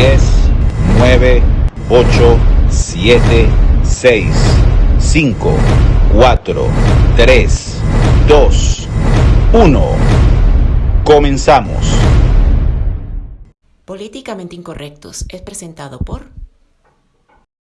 10, 9, 8, 7, 6, 5, 4, 3, 2, 1. Comenzamos. Políticamente Incorrectos es presentado por...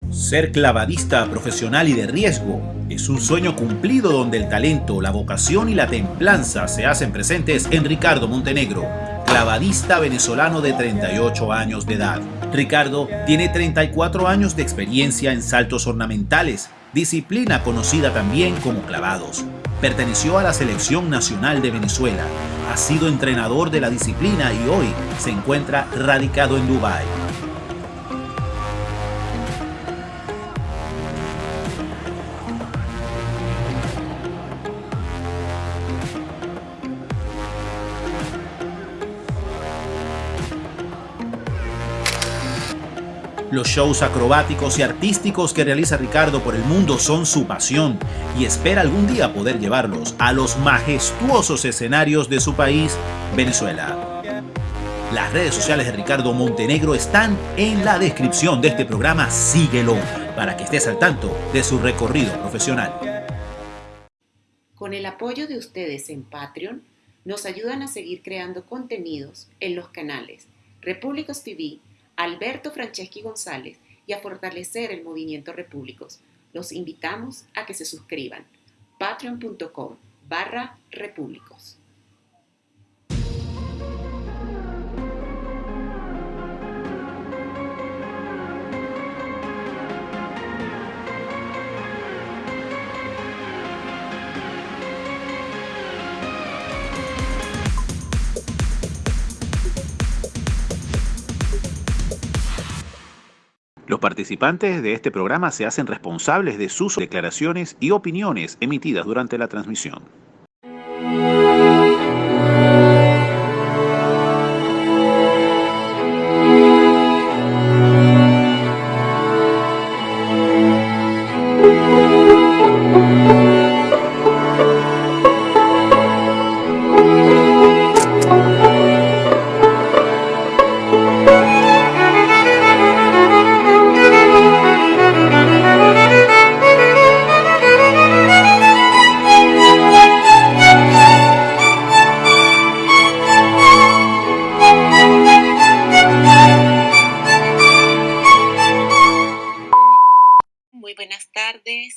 Ser clavadista profesional y de riesgo es un sueño cumplido donde el talento, la vocación y la templanza se hacen presentes en Ricardo Montenegro, clavadista venezolano de 38 años de edad. Ricardo tiene 34 años de experiencia en saltos ornamentales, disciplina conocida también como clavados. Perteneció a la Selección Nacional de Venezuela, ha sido entrenador de la disciplina y hoy se encuentra radicado en Dubái. Los shows acrobáticos y artísticos que realiza Ricardo por el mundo son su pasión y espera algún día poder llevarlos a los majestuosos escenarios de su país, Venezuela. Las redes sociales de Ricardo Montenegro están en la descripción de este programa. Síguelo para que estés al tanto de su recorrido profesional. Con el apoyo de ustedes en Patreon, nos ayudan a seguir creando contenidos en los canales Repúblicos TV, Alberto Franceschi González y a fortalecer el movimiento Repúblicos. Los invitamos a que se suscriban. patreon.com barra repúblicos. Los participantes de este programa se hacen responsables de sus declaraciones y opiniones emitidas durante la transmisión.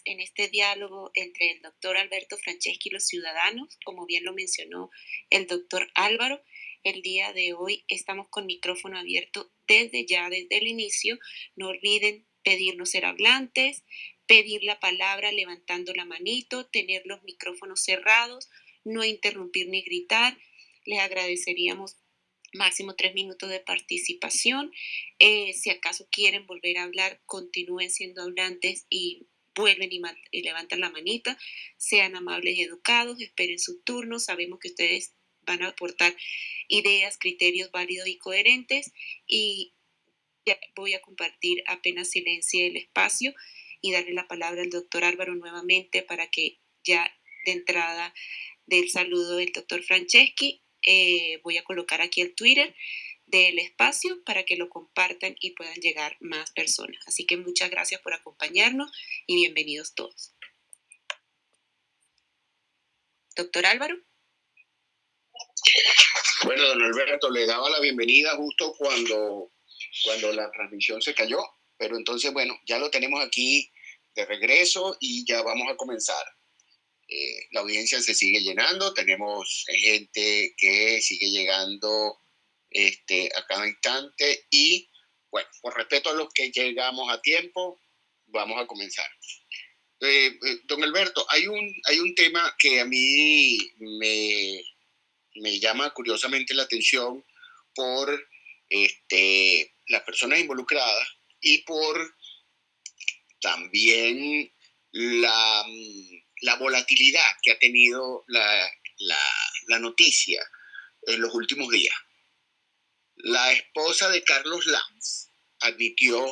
En este diálogo entre el doctor Alberto Franceschi y los ciudadanos. Como bien lo mencionó el doctor Álvaro, el día de hoy estamos con micrófono abierto desde ya, desde el inicio. No olviden pedirnos ser hablantes, pedir la palabra levantando la manito, tener los micrófonos cerrados, no interrumpir ni gritar. Les agradeceríamos máximo tres minutos de participación. Eh, si acaso quieren volver a hablar, continúen siendo hablantes y vuelven y, levantan la manita. Sean amables y educados, esperen su turno. Sabemos que ustedes van a aportar ideas, criterios válidos y coherentes. Y ya voy a compartir apenas silencio el espacio y darle la palabra al doctor Álvaro nuevamente para que ya de entrada del saludo del doctor Franceschi eh, voy a colocar aquí el Twitter del espacio para que lo compartan y puedan llegar más personas. Así que muchas gracias por acompañarnos y bienvenidos todos. Doctor Álvaro. Bueno, don Alberto, le daba la bienvenida justo cuando, cuando la transmisión se cayó, pero entonces, bueno, ya lo tenemos aquí de regreso y ya vamos a comenzar. Eh, la audiencia se sigue llenando, tenemos gente que sigue llegando este, a cada instante y, bueno, por respeto a los que llegamos a tiempo, vamos a comenzar. Eh, eh, don Alberto, hay un, hay un tema que a mí me, me llama curiosamente la atención por este, las personas involucradas y por también la la volatilidad que ha tenido la, la, noticia en los últimos días. La esposa de Carlos Lanz admitió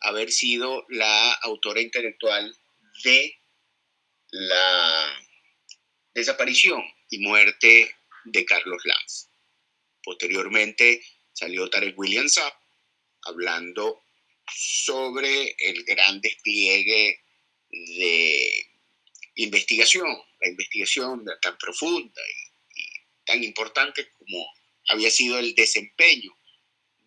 haber sido la autora intelectual de la desaparición y muerte de Carlos Lanz. Posteriormente salió Tarek William hablando sobre el gran despliegue de investigación, la investigación tan profunda y, tan importante como había sido el desempeño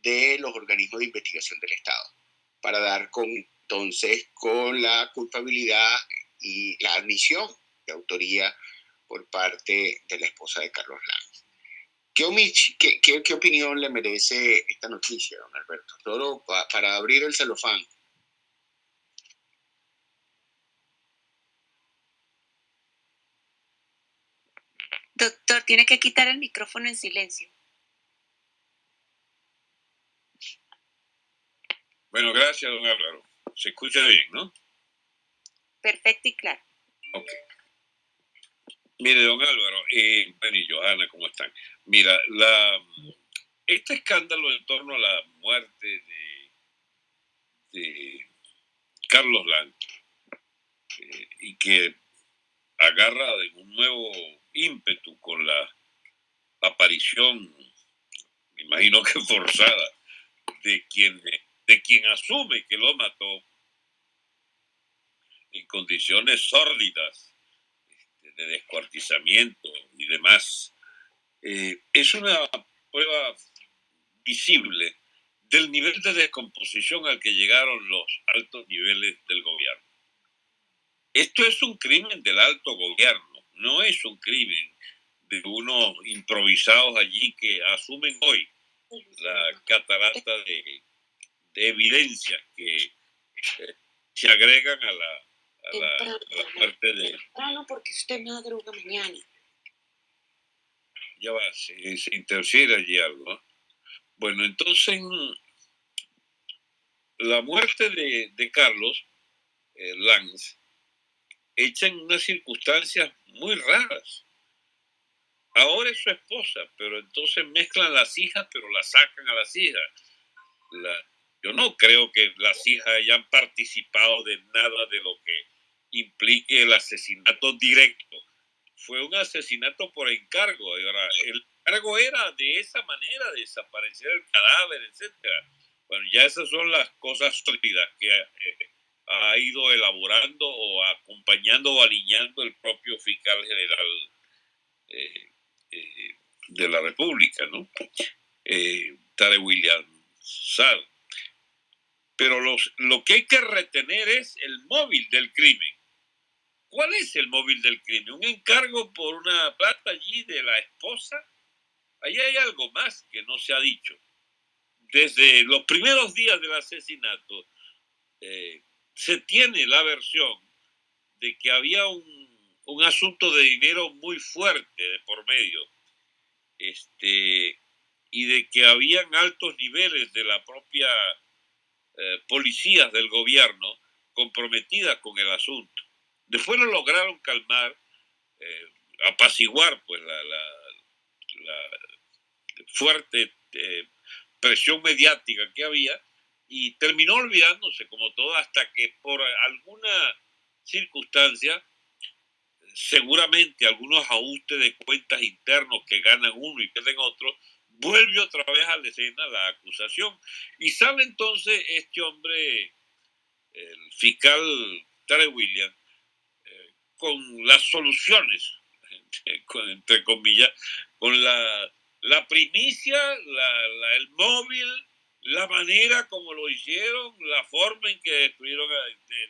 de los organismos de investigación del Estado, para dar con, entonces con la culpabilidad y la admisión de autoría por parte de la esposa de Carlos Lanz. ¿Qué, opinión le merece esta noticia, don Alberto? Todo para abrir el celofán. Doctor, tiene que quitar el micrófono en silencio. Bueno, gracias, don Álvaro. Se escucha bien, ¿no? Perfecto y claro. Ok. Mire, don Álvaro, eh, y Johanna, ¿cómo están? Mira, la, este escándalo en torno a la muerte de, Carlos Blanco eh, y que agarra de un nuevo ímpetu con la aparición, me imagino que forzada, de quien de quien asume que lo mató en condiciones sórdidas este, de descuartizamiento y demás, eh, es una prueba visible del nivel de descomposición al que llegaron los altos niveles del gobierno. Esto es un crimen del alto gobierno, no es un crimen de unos improvisados allí que asumen hoy la catarata de de evidencias que eh, se agregan a la, a la, muerte de... Temprano porque usted madruga mañana. Ya va, se, se interfiere allí algo. Bueno, entonces la muerte de, de Carlos eh, Lanz hecha en unas circunstancias muy raras. Ahora es su esposa, pero entonces mezclan las hijas, pero la sacan a las hijas. La, yo no creo que las hijas hayan participado de nada de lo que implique el asesinato directo. Fue un asesinato por encargo. el encargo era de esa manera, desaparecer el cadáver, etc. Bueno, ya esas son las cosas sólidas que eh, ha ido elaborando o acompañando o alineando el propio fiscal general eh, eh, de la República, ¿no? Tare William Sal. Pero lo que hay que retener es el móvil del crimen. ¿Cuál es el móvil del crimen? ¿Un encargo por una plata allí de la esposa? Ahí hay algo más que no se ha dicho. Desde los primeros días del asesinato eh, se tiene la versión de que había un, un, asunto de dinero muy fuerte de por medio este, y de que habían altos niveles de la propia eh, policías del gobierno comprometidas con el asunto. Después lo lograron calmar, eh, apaciguar pues la, fuerte eh, presión mediática que había y terminó olvidándose como todo hasta que por alguna circunstancia seguramente algunos ajustes de cuentas internos que ganan uno y pierden otro, vuelve otra vez a la escena la acusación. Y sale entonces este hombre, el fiscal Tare William, eh, con las soluciones, entre comillas, con la, la primicia, el móvil, la manera como lo hicieron, la forma en que destruyeron,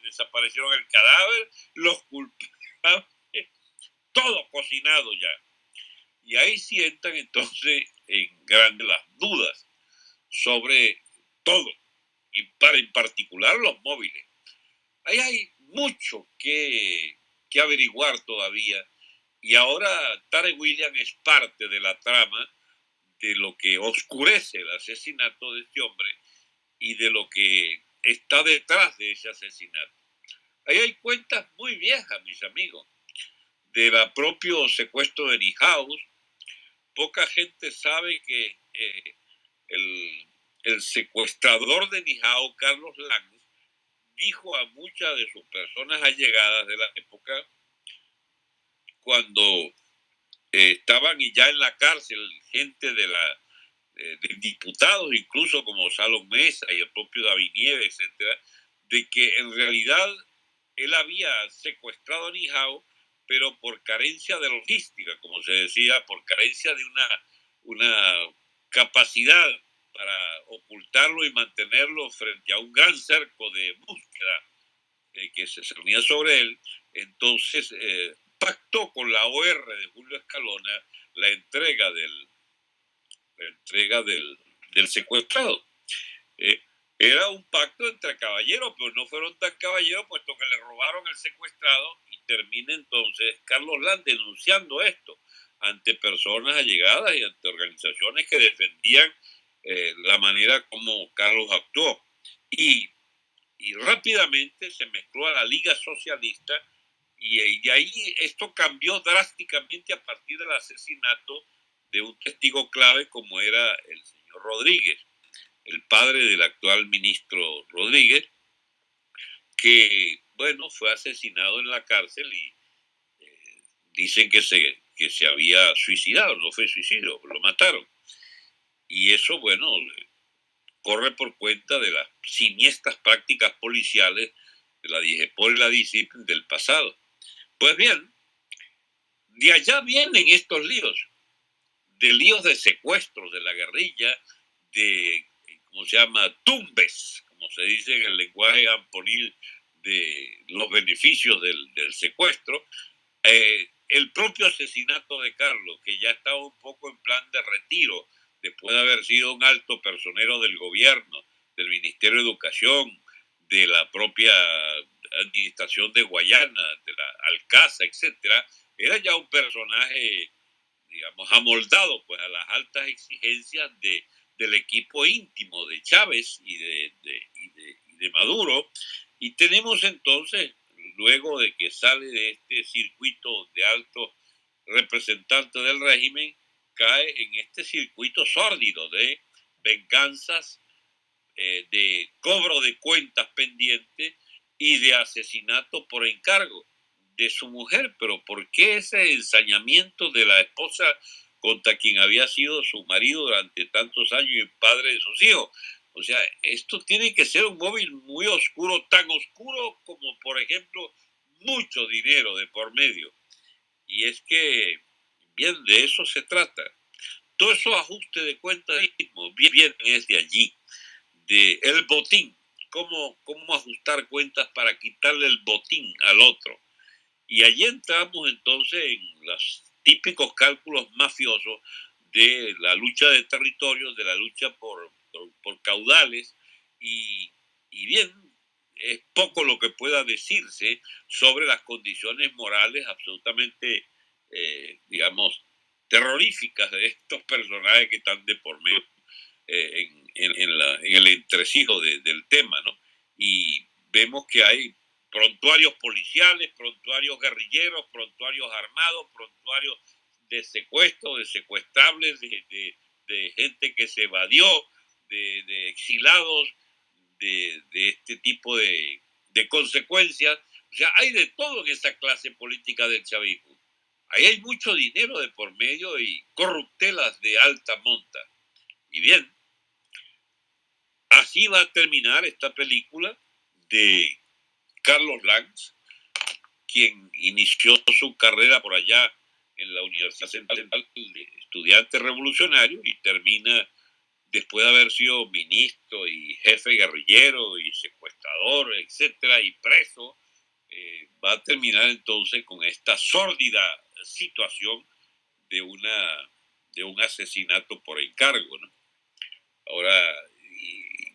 desaparecieron el cadáver, los culpables, todo cocinado ya. Y ahí sientan entonces en grande las dudas sobre todo, y para en particular los móviles. Ahí hay mucho que, que averiguar todavía, y ahora Tarek William es parte de la trama de lo que oscurece el asesinato de este hombre y de lo que está detrás de ese asesinato. Ahí hay cuentas muy viejas, mis amigos, del propio secuestro de Nihaus, poca gente sabe que eh, el, secuestrador de Nijao, Carlos Lanz, dijo a muchas de sus personas allegadas de la época, cuando eh, estaban ya en la cárcel, gente de la, de diputados, incluso como Salón Mesa y el propio David Nieves, etcétera, de que en realidad él había secuestrado a Nijao, pero por carencia de logística, como se decía, por carencia de una, una capacidad para ocultarlo y mantenerlo frente a un gran cerco de búsqueda eh, que se cernía sobre él, entonces eh, pactó con la OR de Julio Escalona la entrega del, entrega del, del secuestrado. Eh, era un pacto entre caballeros, pero no fueron tan caballeros puesto que le robaron el secuestrado termina entonces Carlos Land denunciando esto ante personas allegadas y ante organizaciones que defendían eh, la manera como Carlos actuó. Y, y, rápidamente se mezcló a la Liga Socialista y, y ahí esto cambió drásticamente a partir del asesinato de un testigo clave como era el señor Rodríguez, el padre del actual ministro Rodríguez, que, bueno, fue asesinado en la cárcel y eh, dicen que se, que se había suicidado, no fue suicidio, lo mataron. Y eso, bueno, corre por cuenta de las siniestras prácticas policiales de la DIGEPOL y la disciplina del pasado. Pues bien, de allá vienen estos líos, de líos de secuestro de la guerrilla, de, ¿cómo se llama?, tumbes, como se dice en el lenguaje amponil de los beneficios del, del secuestro, eh, el propio asesinato de Carlos, que ya estaba un poco en plan de retiro, después de haber sido un alto personero del gobierno, del Ministerio de Educación, de la propia administración de Guayana, de la Alcaza, etcétera, era ya un personaje, digamos, amoldado pues, a las altas exigencias de, del equipo íntimo de Chávez y de, y de, y de Maduro. Y tenemos entonces, luego de que sale de este circuito de alto representante del régimen, cae en este circuito sórdido de venganzas, eh, de cobro de cuentas pendientes y de asesinato por encargo de su mujer. Pero ¿por qué ese ensañamiento de la esposa contra quien había sido su marido durante tantos años y padre de sus hijos? O sea, esto tiene que ser un móvil muy oscuro, tan oscuro como, por ejemplo, mucho dinero de por medio. Y es que Bien, de eso se trata. Todo eso ajuste de cuentas bien es de allí, de el botín, cómo, cómo ajustar cuentas para quitarle el botín al otro. Y allí entramos entonces en los típicos cálculos mafiosos de la lucha de territorios, de la lucha por, por, caudales, y, y bien, es poco lo que pueda decirse sobre las condiciones morales absolutamente eh, digamos, terroríficas de estos personajes que están de por medio eh, en, el entresijo del tema, ¿no? Y vemos que hay prontuarios policiales, prontuarios guerrilleros, prontuarios armados, prontuarios de secuestro, de secuestrables, de, gente que se evadió, de, exilados, de, este tipo de, consecuencias. O sea, hay de todo en esa clase política del chavismo. Ahí hay mucho dinero de por medio y corruptelas de alta monta. Y bien, así va a terminar esta película de Carlos Lanz, quien inició su carrera por allá en la Universidad Central estudiante revolucionario y termina después de haber sido ministro y jefe guerrillero y secuestrador, etcétera, y preso, eh, va a terminar entonces con esta sórdida situación de, una, de un asesinato por encargo. ¿no? Ahora,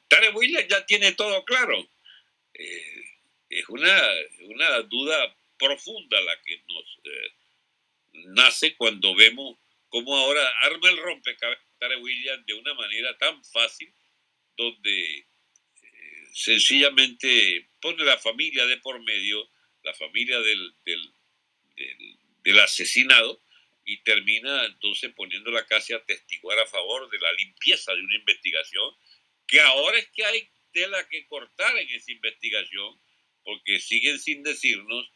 Tare ya tiene todo claro. Eh, es una, una, duda profunda la que nos eh, nace cuando vemos cómo ahora arma el rompecabezas Tare Williams de una manera tan fácil, donde eh, sencillamente pone la familia de por medio, la familia del, del asesinado y termina entonces poniendo casi a testiguar a favor de la limpieza de una investigación, que ahora es que hay tela que cortar en esa investigación, porque siguen sin decirnos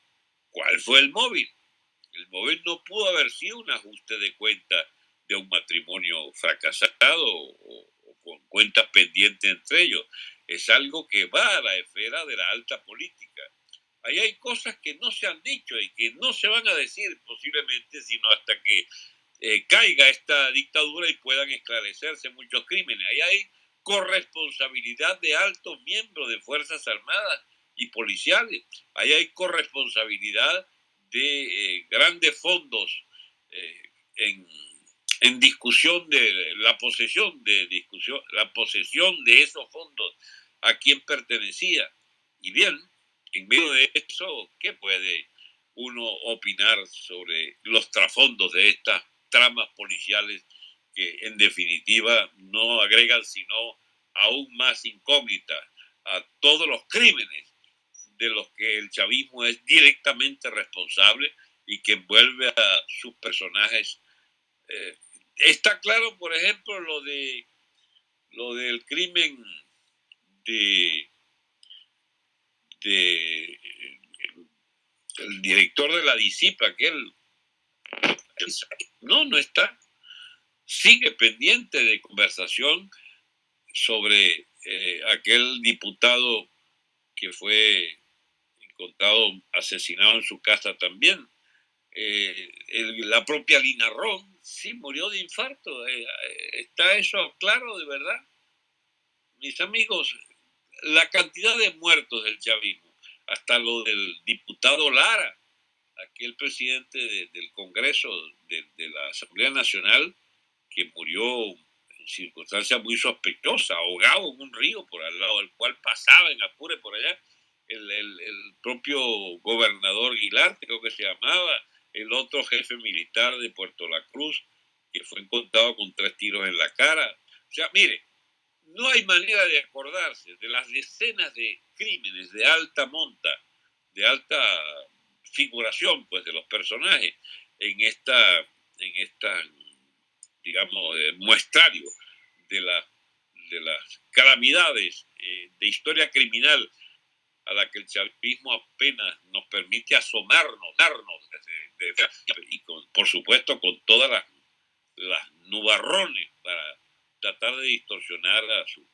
cuál fue el móvil. El móvil no pudo haber sido un ajuste de cuenta de un matrimonio fracasado o, con cuentas pendientes entre ellos. Es algo que va a la esfera de la alta política. Ahí hay cosas que no se han dicho y que no se van a decir posiblemente, sino hasta que eh, caiga esta dictadura y puedan esclarecerse muchos crímenes. Ahí hay corresponsabilidad de altos miembros de Fuerzas Armadas y policiales. Ahí hay corresponsabilidad de eh, grandes fondos eh, en, en, discusión de la posesión de discusión, la posesión de esos fondos a quien pertenecía. Y bien, en medio de eso, ¿qué puede uno opinar sobre los trasfondos de estas tramas policiales que en definitiva no agregan sino aún más incógnita a todos los crímenes de los que el chavismo es directamente responsable y que envuelve a sus personajes. Eh, está claro, por ejemplo, lo de lo del crimen de, de el director de la discipa, aquel no, no está. Sigue pendiente de conversación sobre eh, aquel diputado que fue encontrado asesinado en su casa también. Eh, la propia Lina Ron, sí, murió de infarto. Eh, ¿Está eso claro de verdad? Mis amigos, la cantidad de muertos del chavismo, hasta lo del diputado Lara, aquel presidente del Congreso, de, la Asamblea Nacional, que murió circunstancia muy sospechosa, ahogado en un río por al lado del cual pasaba en Apure por allá el, el, propio gobernador Aguilar, creo que se llamaba, el otro jefe militar de Puerto La Cruz, que fue encontrado con tres tiros en la cara. O sea, mire, no hay manera de acordarse de las decenas de crímenes de alta monta, de alta figuración, pues, de los personajes en esta, en esta digamos, muestrario de, la, de las calamidades eh, de historia criminal a la que el chavismo apenas nos permite asomarnos, darnos, y por supuesto con todas las, nubarrones para tratar de distorsionar a su,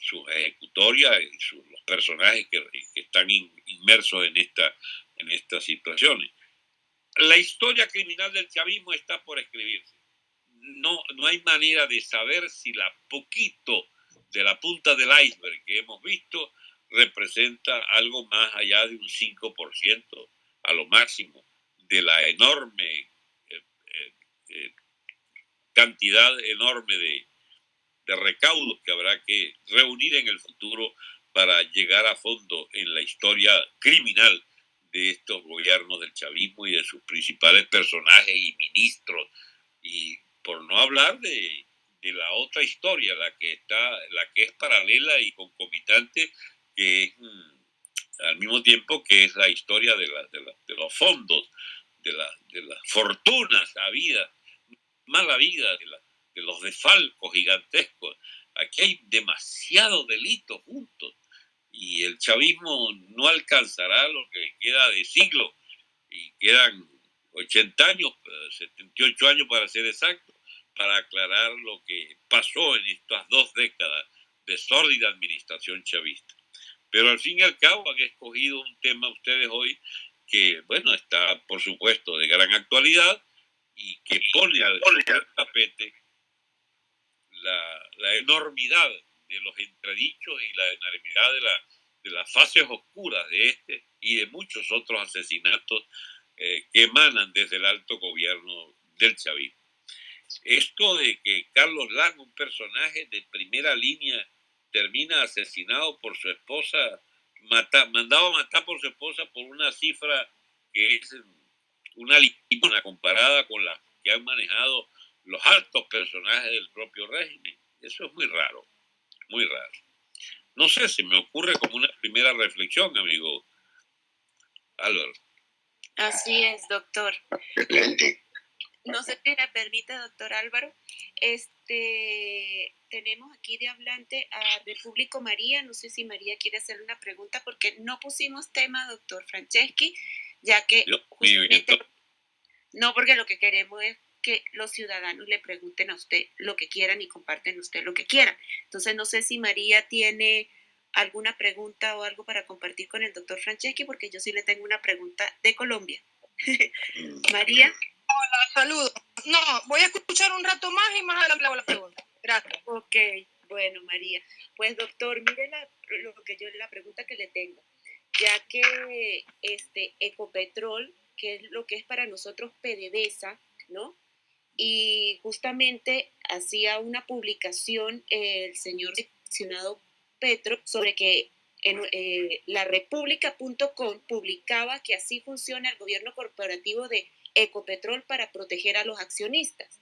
sus ejecutorias y los personajes que, que están inmersos en, esta, en estas situaciones. La historia criminal del chavismo está por escribirse no, no hay manera de saber si la poquito de la punta del iceberg que hemos visto representa algo más allá de un 5% a lo máximo de la enorme eh, eh, eh, cantidad enorme de, de recaudos que habrá que reunir en el futuro para llegar a fondo en la historia criminal de estos gobiernos del chavismo y de sus principales personajes y ministros. Y por no hablar de, la otra historia, la que está, la que es paralela y concomitante, que es mm, al mismo tiempo que es la historia de, de, los fondos, de, de las fortunas habidas, mala vida, de, los desfalcos gigantescos. Aquí hay demasiados delitos juntos y el chavismo no alcanzará lo que queda de siglo y quedan 80 años, 78 años para ser exacto, para aclarar lo que pasó en estas dos décadas de sórdida administración chavista. Pero al fin y al cabo han escogido un tema ustedes hoy que, bueno, está por supuesto de gran actualidad y que pone al tapete la, la, enormidad de los entredichos y la enormidad de, la, de las fases oscuras de este y de muchos otros asesinatos eh, que emanan desde el alto gobierno del chavismo. Esto de que Carlos Lang, un personaje de primera línea, termina asesinado por su esposa, mandado a matar por su esposa por una cifra que es una limona comparada con la que han manejado los altos personajes del propio régimen. Eso es muy raro, muy raro. No sé, se me ocurre como una primera reflexión, amigo Álvaro. Así es, doctor. Excelente. No sé si me permite, doctor Álvaro. Este, tenemos aquí de hablante a del público María. No sé si María quiere hacer una pregunta porque no pusimos tema, doctor Franceschi, ya que no, porque lo que queremos es que los ciudadanos le pregunten a usted lo que quieran y comparten usted lo que quieran. Entonces, no sé si María tiene alguna pregunta o algo para compartir con el doctor Franceschi, porque yo sí le tengo una pregunta de Colombia. María. Hola, saludos. No, voy a escuchar un rato más y más adelante hago la pregunta. Gracias. Ok, bueno, María. Pues, doctor, mire la, lo que yo, la pregunta que le tengo. Ya que este Ecopetrol, que es lo que es para nosotros PDVSA, ¿no? Y justamente hacía una publicación el señor seleccionado Petro sobre que en eh, la república.com publicaba que así funciona el gobierno corporativo de Ecopetrol para proteger a los accionistas.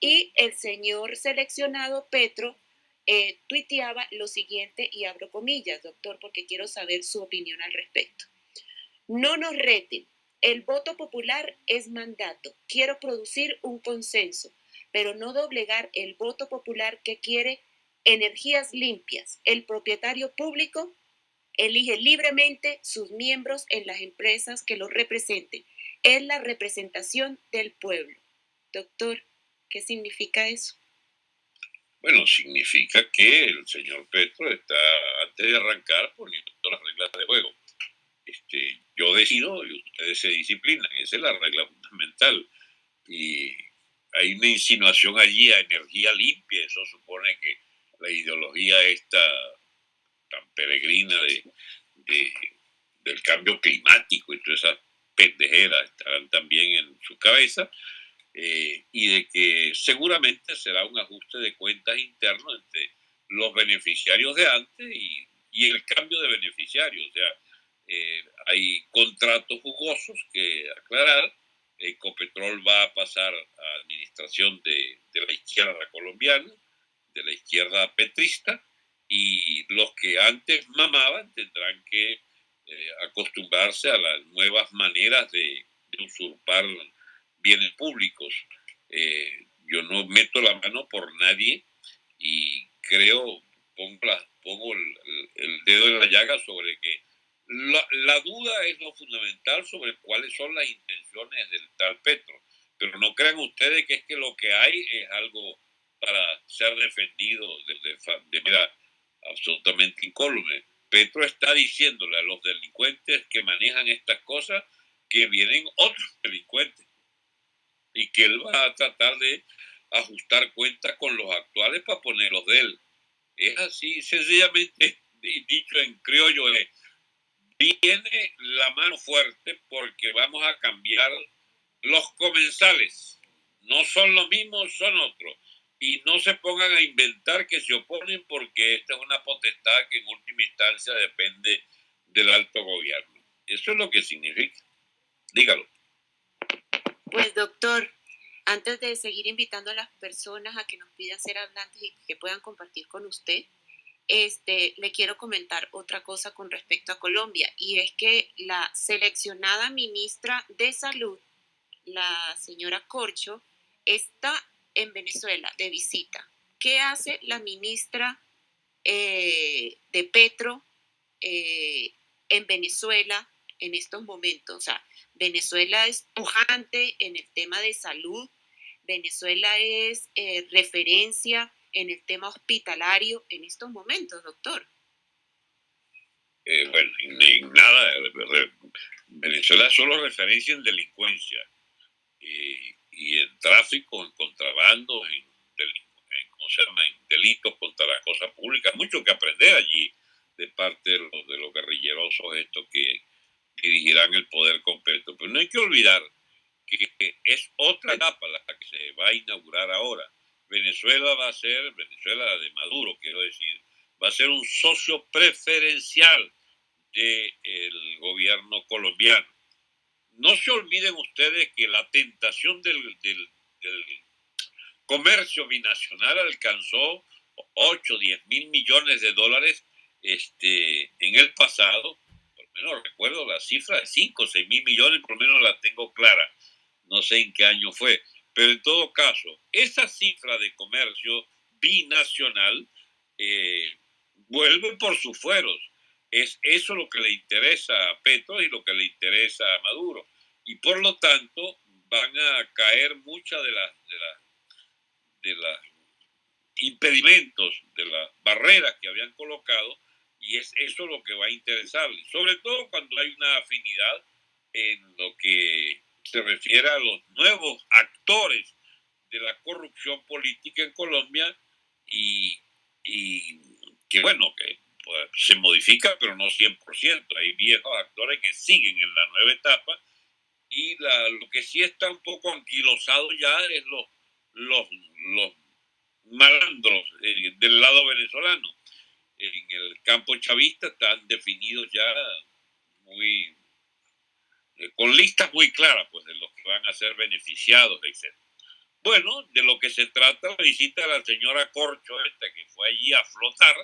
Y el señor seleccionado Petro eh, tuiteaba lo siguiente, y abro comillas, doctor, porque quiero saber su opinión al respecto. No nos reten, el voto popular es mandato. Quiero producir un consenso, pero no doblegar el voto popular que quiere energías limpias. El propietario público elige libremente sus miembros en las empresas que los representen. Es la representación del pueblo. Doctor, ¿qué significa eso? Bueno, significa que el señor Petro está, antes de arrancar, poniendo las reglas de juego. Este, yo decido y ustedes se disciplinan. Esa es la regla fundamental. Y hay una insinuación allí a energía limpia. Eso supone que la ideología esta tan peregrina de, del cambio climático y todas esas pendejeras estarán también en su cabeza. Eh, y de que seguramente será un ajuste de cuentas interno entre los beneficiarios de antes y, el cambio de beneficiarios. O sea, eh, hay contratos jugosos que aclarar. Ecopetrol va a pasar a administración de, de la izquierda colombiana, de la izquierda petrista, y los que antes mamaban tendrán que eh, acostumbrarse a las nuevas maneras de, usurpar bienes públicos. Eh, yo no meto la mano por nadie y creo, pongo, pongo el, dedo en la llaga sobre que la, duda es lo fundamental sobre cuáles son las intenciones del tal Petro. Pero no crean ustedes que es que lo que hay es algo para ser defendido de, de, manera absolutamente incólume. Petro está diciéndole a los delincuentes que manejan estas cosas que vienen otros delincuentes y que él va a tratar de ajustar cuentas con los actuales para ponerlos de él. Es así, sencillamente dicho en criollo, es viene la mano fuerte porque vamos a cambiar los comensales. No son los mismos, son otros. Y no se pongan a inventar que se oponen porque esta es una potestad que en última instancia depende del alto gobierno. Eso es lo que significa. Dígalo. Pues doctor, antes de seguir invitando a las personas a que nos pidan ser hablantes y que puedan compartir con usted, este, le quiero comentar otra cosa con respecto a Colombia y es que la seleccionada ministra de Salud, la señora Corcho, está en Venezuela de visita. ¿Qué hace la ministra eh, de Petro eh, en Venezuela en estos momentos? O sea, Venezuela es pujante en el tema de salud, Venezuela es eh, referencia en el tema hospitalario en estos momentos, doctor? Bueno, en, nada. Venezuela solo referencia en delincuencia y en tráfico, en contrabando, en, ¿cómo se llama? en delitos contra la cosa pública. Mucho que aprender allí de parte de los, de los guerrillerosos estos que dirigirán el poder completo. Pero no hay que olvidar que es otra etapa la que se va a inaugurar ahora Venezuela va a ser, Venezuela de Maduro, quiero decir, va a ser un socio preferencial del gobierno colombiano. No se olviden ustedes que la tentación del, comercio binacional alcanzó 8, 10 mil millones de dólares este, en el pasado. Por lo menos recuerdo la cifra de 5, 6 mil millones, por lo menos la tengo clara. No sé en qué año fue. Pero en todo caso, esa cifra de comercio binacional eh, vuelve por sus fueros. Es eso lo que le interesa a Petro y lo que le interesa a Maduro. Y por lo tanto, van a caer muchas de las de las impedimentos, de las barreras que habían colocado, y es eso lo que va a interesarle, sobre todo cuando hay una afinidad en lo que se refiere a los nuevos actores de la corrupción política en Colombia y, y que bueno, que pues, se modifica, pero no 100%. Hay viejos actores que siguen en la nueva etapa y la, lo que sí está un poco anquilosado ya es los, los, los malandros eh, del lado venezolano. En el campo chavista están definidos ya muy eh, con listas muy claras pues de los que van a ser beneficiados, etc. Bueno, de lo que se trata la visita de la señora Corcho, esta que fue allí a flotar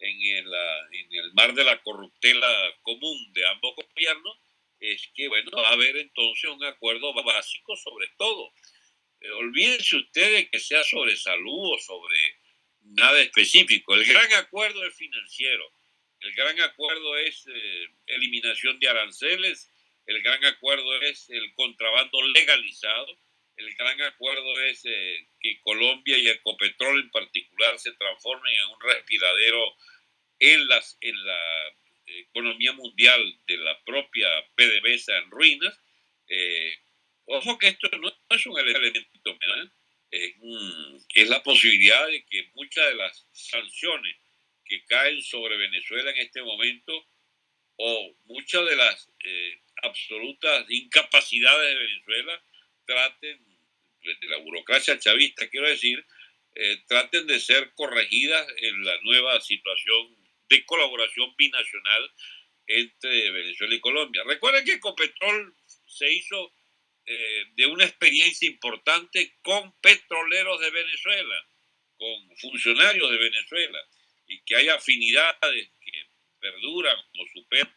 en el, en el mar de la corruptela común de ambos gobiernos, es que, bueno, va a haber entonces un acuerdo básico sobre todo. Eh, olvídense ustedes que sea sobre salud o sobre nada específico. El gran acuerdo es financiero. El gran acuerdo es eh, eliminación de aranceles. El gran acuerdo es el contrabando legalizado. El gran acuerdo es eh, que Colombia y Ecopetrol en particular se transformen en un respiradero en, las, en la economía mundial de la propia PDVSA en ruinas. Eh, ojo que esto no es un elemento menor, es, es la posibilidad de que muchas de las sanciones que caen sobre Venezuela en este momento o muchas de las eh, absolutas incapacidades de Venezuela traten, de la burocracia chavista, quiero decir, eh, traten de ser corregidas en la nueva situación de colaboración binacional entre Venezuela y Colombia. Recuerden que Ecopetrol se hizo eh, de una experiencia importante con petroleros de Venezuela, con funcionarios de Venezuela, y que hay afinidades que perduran o superan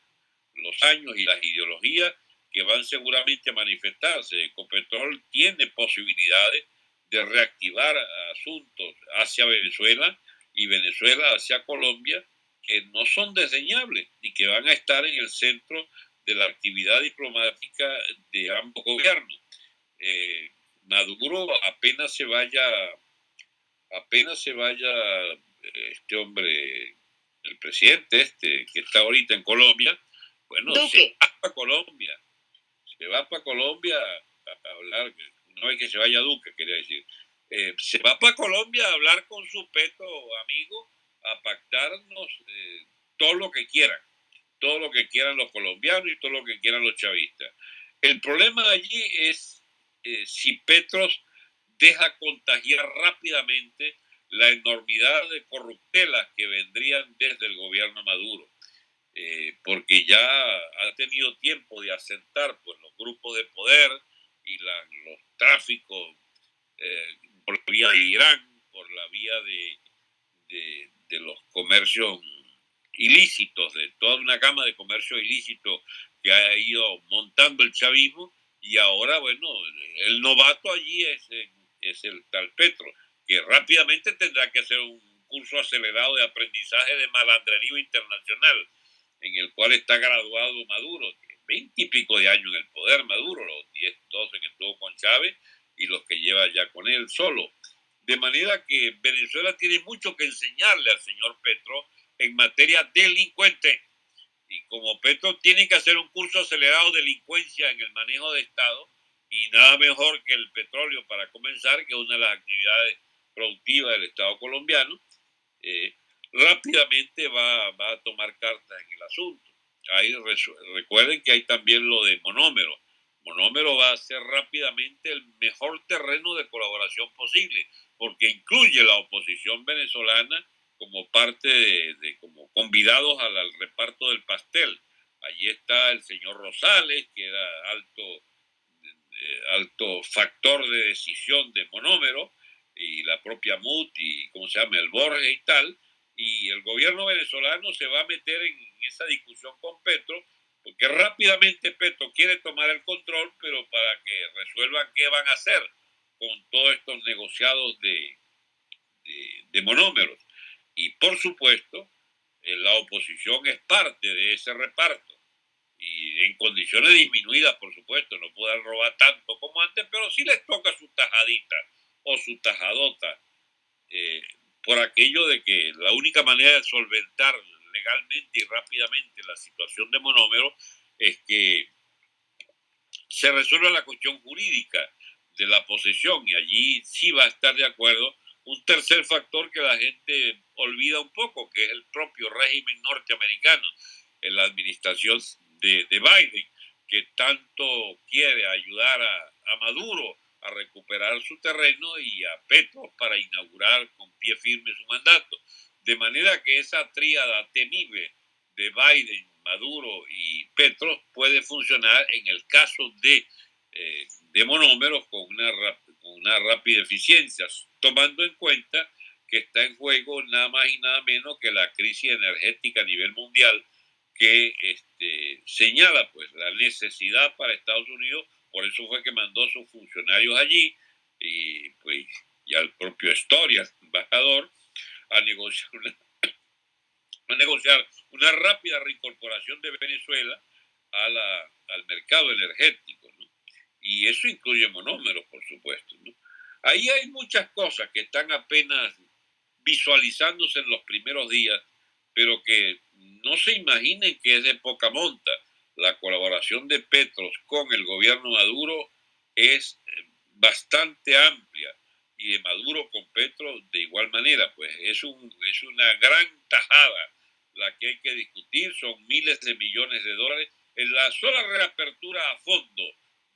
los años y las ideologías que van seguramente a manifestarse. Ecopetrol tiene posibilidades de reactivar asuntos hacia Venezuela y Venezuela hacia Colombia que no son desdeñables y que van a estar en el centro de la actividad diplomática de ambos gobiernos. Eh, Maduro apenas se vaya, apenas se vaya este hombre, el presidente este que está ahorita en Colombia, bueno, se va para Colombia, se va para Colombia a, hablar, no hay que se vaya Duque, quería decir, eh, se va para Colombia a hablar con su peto amigo a pactarnos eh, todo lo que quieran, todo lo que quieran los colombianos y todo lo que quieran los chavistas. El problema allí es eh, si Petros deja contagiar rápidamente la enormidad de corruptelas que vendrían desde el gobierno Maduro, eh, porque ya ha tenido tiempo de asentar pues, los grupos de poder y los tráficos por la vía de Irán, por la vía de, los comercios ilícitos, de toda una gama de comercios ilícitos que ha ido montando el chavismo y ahora, bueno, el novato allí es, es el tal Petro, que rápidamente tendrá que hacer un curso acelerado de aprendizaje de malandrerío internacional, en el cual está graduado Maduro, veinte y pico de años en el poder Maduro, los 10, 12 que estuvo con Chávez y los que lleva ya con él solo. De manera que Venezuela tiene mucho que enseñarle al señor Petro en materia delincuente. Y como Petro tiene que hacer un curso acelerado de delincuencia en el manejo de Estado, y nada mejor que el petróleo para comenzar, que es una de las actividades productivas del Estado colombiano, eh, rápidamente va, va, a tomar cartas en el asunto. Ahí recuerden que hay también lo de monómero. Monómero va a ser rápidamente el mejor terreno de colaboración posible porque incluye la oposición venezolana como parte de, como convidados al, reparto del pastel. Allí está el señor Rosales, que era alto, alto factor de decisión de monómero, y la propia MUT, y cómo se llama, el Borges y tal, y el gobierno venezolano se va a meter en esa discusión con Petro, porque rápidamente Petro quiere tomar el control, pero para que resuelvan qué van a hacer con todos estos negociados de, de, monómeros. Y por supuesto, eh, la oposición es parte de ese reparto. Y en condiciones disminuidas, por supuesto, no pueden robar tanto como antes, pero sí les toca su tajadita o su tajadota, eh, por aquello de que la única manera de solventar legalmente y rápidamente la situación de monómero es que se resuelva la cuestión jurídica de la posesión y allí sí va a estar de acuerdo un tercer factor que la gente olvida un poco, que es el propio régimen norteamericano en la administración de, Biden, que tanto quiere ayudar a, Maduro a recuperar su terreno y a Petro para inaugurar con pie firme su mandato. De manera que esa tríada temible de Biden, Maduro y Petro puede funcionar en el caso de, eh, de monómeros con una, con una rápida eficiencia, tomando en cuenta que está en juego nada más y nada menos que la crisis energética a nivel mundial que este, señala pues la necesidad para Estados Unidos, por eso fue que mandó a sus funcionarios allí y pues y al propio Historia, embajador, a negociar una, a negociar una rápida reincorporación de Venezuela al mercado energético. Y eso incluye monómeros, por supuesto. Ahí hay muchas cosas que están apenas visualizándose en los primeros días, pero que no se imaginen que es de poca monta. La colaboración de Petros con el gobierno Maduro es bastante amplia y de Maduro con Petro de igual manera, pues es, un, es una gran tajada la que hay que discutir, son miles de millones de dólares. En la sola reapertura a fondo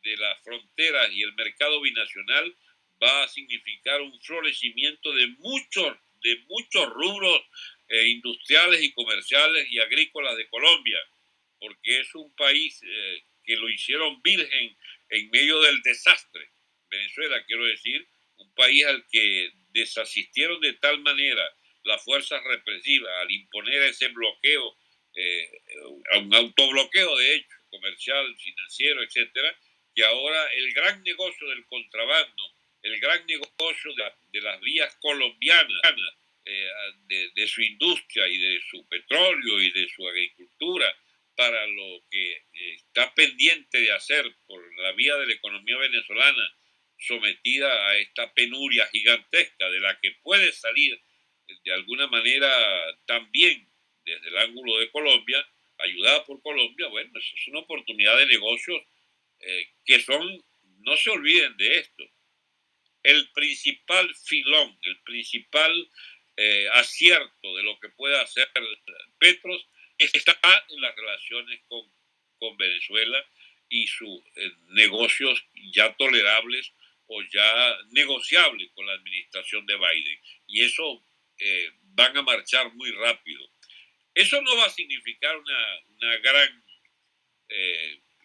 de las fronteras y el mercado binacional va a significar un florecimiento de muchos, de muchos rubros eh, industriales y comerciales y agrícolas de Colombia, porque es un país eh, que lo hicieron virgen en medio del desastre. Venezuela, quiero decir, un país al que desasistieron de tal manera las fuerzas represivas al imponer ese bloqueo, eh, un autobloqueo de hecho, comercial, financiero, etcétera, que ahora el gran negocio del contrabando, el gran negocio de las vías colombianas, eh, de, su industria y de su petróleo y de su agricultura para lo que está pendiente de hacer por la vía de la economía venezolana sometida a esta penuria gigantesca de la que puede salir de alguna manera también desde el ángulo de Colombia, ayudada por Colombia, bueno, eso es una oportunidad de negocios eh, que son, no se olviden de esto, el principal filón, el principal eh, acierto de lo que puede hacer Petros está en las relaciones con, con Venezuela y sus eh, negocios ya tolerables o ya negociables con la administración de Biden. Y eso eh, van a marchar muy rápido. Eso no va a significar una, una gran,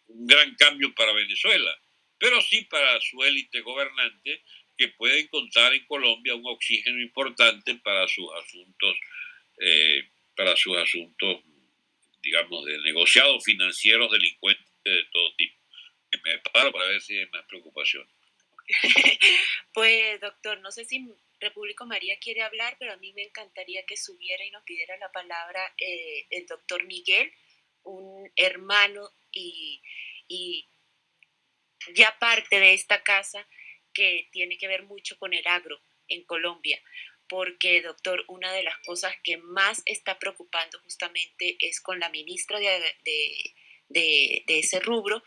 un gran cambio para Venezuela, pero sí para su élite gobernante que pueden contar en Colombia un oxígeno importante para sus asuntos, eh, para sus asuntos, digamos, de negociados financieros, delincuentes de todo tipo. Me paro para ver si hay más preocupación. pues, doctor, no sé si Repúblico María quiere hablar, pero a mí me encantaría que subiera y nos pidiera la palabra eh, el doctor Miguel, un hermano y, y ya parte de esta casa que tiene que ver mucho con el agro en Colombia, porque, doctor, una de las cosas que más está preocupando justamente es con la ministra de, de, ese rubro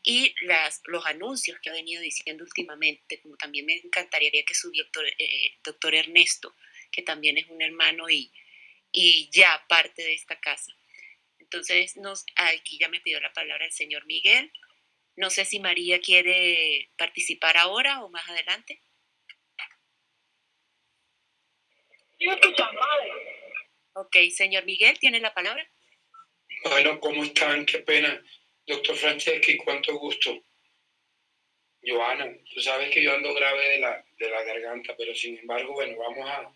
y las, los anuncios que ha venido diciendo últimamente, como también me encantaría que su doctor, eh, doctor Ernesto, que también es un hermano y, y ya parte de esta casa. Entonces, aquí ya me pidió la palabra el señor Miguel. No sé si María quiere participar ahora o más adelante. Ok, señor Miguel, ¿tiene la palabra? Bueno, ¿cómo están? Qué pena. Doctor Franceschi, cuánto gusto. Joana, tú sabes que yo ando grave de la, de la garganta, pero sin embargo, bueno, vamos a,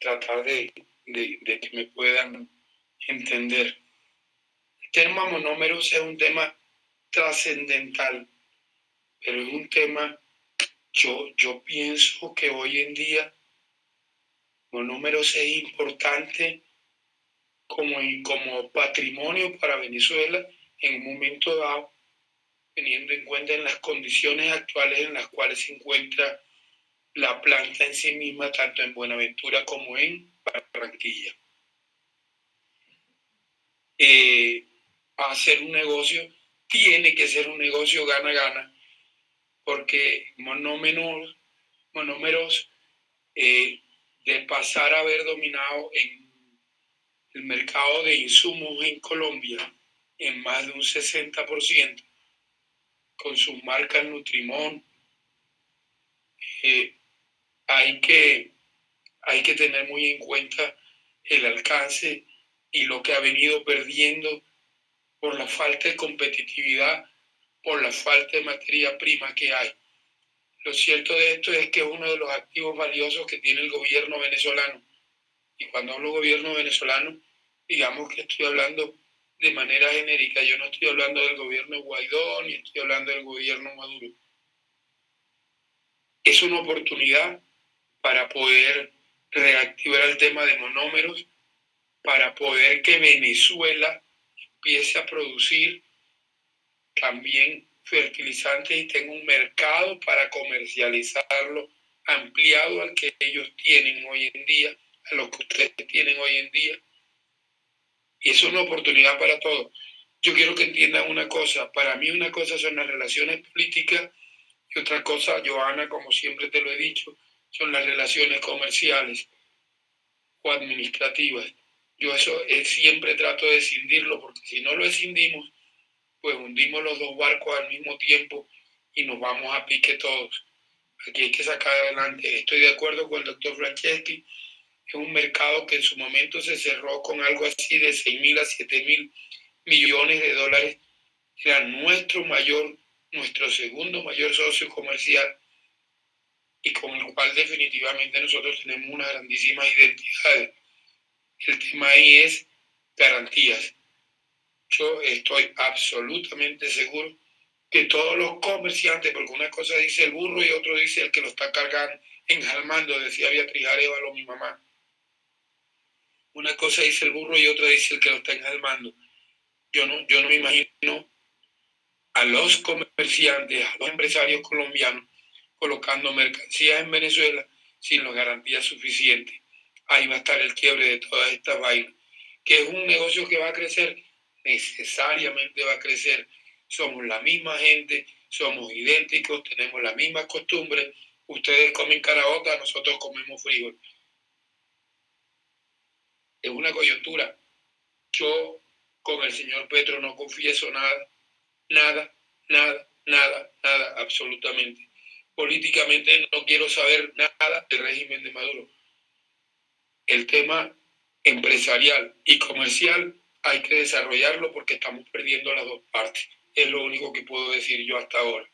tratar de, de, que me puedan entender. El tema monómeros es un tema trascendental, pero es un tema, yo, yo pienso que hoy en día los números es importante como, como patrimonio para Venezuela en un momento dado, teniendo en cuenta en las condiciones actuales en las cuales se encuentra la planta en sí misma, tanto en Buenaventura como en Barranquilla. Eh, hacer un negocio tiene que ser un negocio gana-gana, porque monómeros, monómeros eh, de pasar a haber dominado en el mercado de insumos en Colombia en más de un 60%, con sus marcas Nutrimón, eh, hay, que, hay que tener muy en cuenta el alcance y lo que ha venido perdiendo por la falta de competitividad, por la falta de materia prima que hay. Lo cierto de esto es que es uno de los activos valiosos que tiene el gobierno venezolano. Y cuando hablo gobierno venezolano, digamos que estoy hablando de manera genérica. Yo no estoy hablando del gobierno Guaidó ni estoy hablando del gobierno Maduro. Es una oportunidad para poder reactivar el tema de monómeros, para poder que Venezuela empiece a producir también fertilizantes y tenga un mercado para comercializarlo ampliado al que ellos tienen hoy en día, a lo que ustedes tienen hoy en día. Y es una oportunidad para todos. Yo quiero que entiendan una cosa. Para mí una cosa son las relaciones políticas y otra cosa, Joana, como siempre te lo he dicho, son las relaciones comerciales o administrativas. Yo eso siempre trato de escindirlo porque si no lo escindimos, pues hundimos los dos barcos al mismo tiempo y nos vamos a pique todos. Aquí hay que sacar adelante. Estoy de acuerdo con el doctor Franceschi. Es un mercado que en su momento se cerró con algo así de 6 mil a 7 mil millones de dólares. Era nuestro mayor, nuestro segundo mayor socio comercial y con el cual definitivamente nosotros tenemos unas grandísimas identidades. El tema ahí es garantías yo estoy absolutamente seguro que todos los comerciantes, porque una cosa dice el burro y otro dice el que lo está cargando, enjalmando, decía Beatriz Arevalo, mi mamá. Una cosa dice el burro y otra dice el que lo está enjalmando. Yo no, yo no me imagino a los comerciantes, a los empresarios colombianos colocando mercancías en Venezuela sin las garantías suficientes. Ahí va a estar el quiebre de todas estas vainas, que es un negocio que va a crecer necesariamente va a crecer. Somos la misma gente, somos idénticos, tenemos las mismas costumbres. Ustedes comen caraota, nosotros comemos frijol. Es una coyuntura. Yo con el señor Petro no confieso nada, nada, nada, nada, nada, absolutamente. Políticamente no quiero saber nada del régimen de Maduro. El tema empresarial y comercial hay que desarrollarlo porque estamos perdiendo las dos partes. Es lo único que puedo decir yo hasta ahora.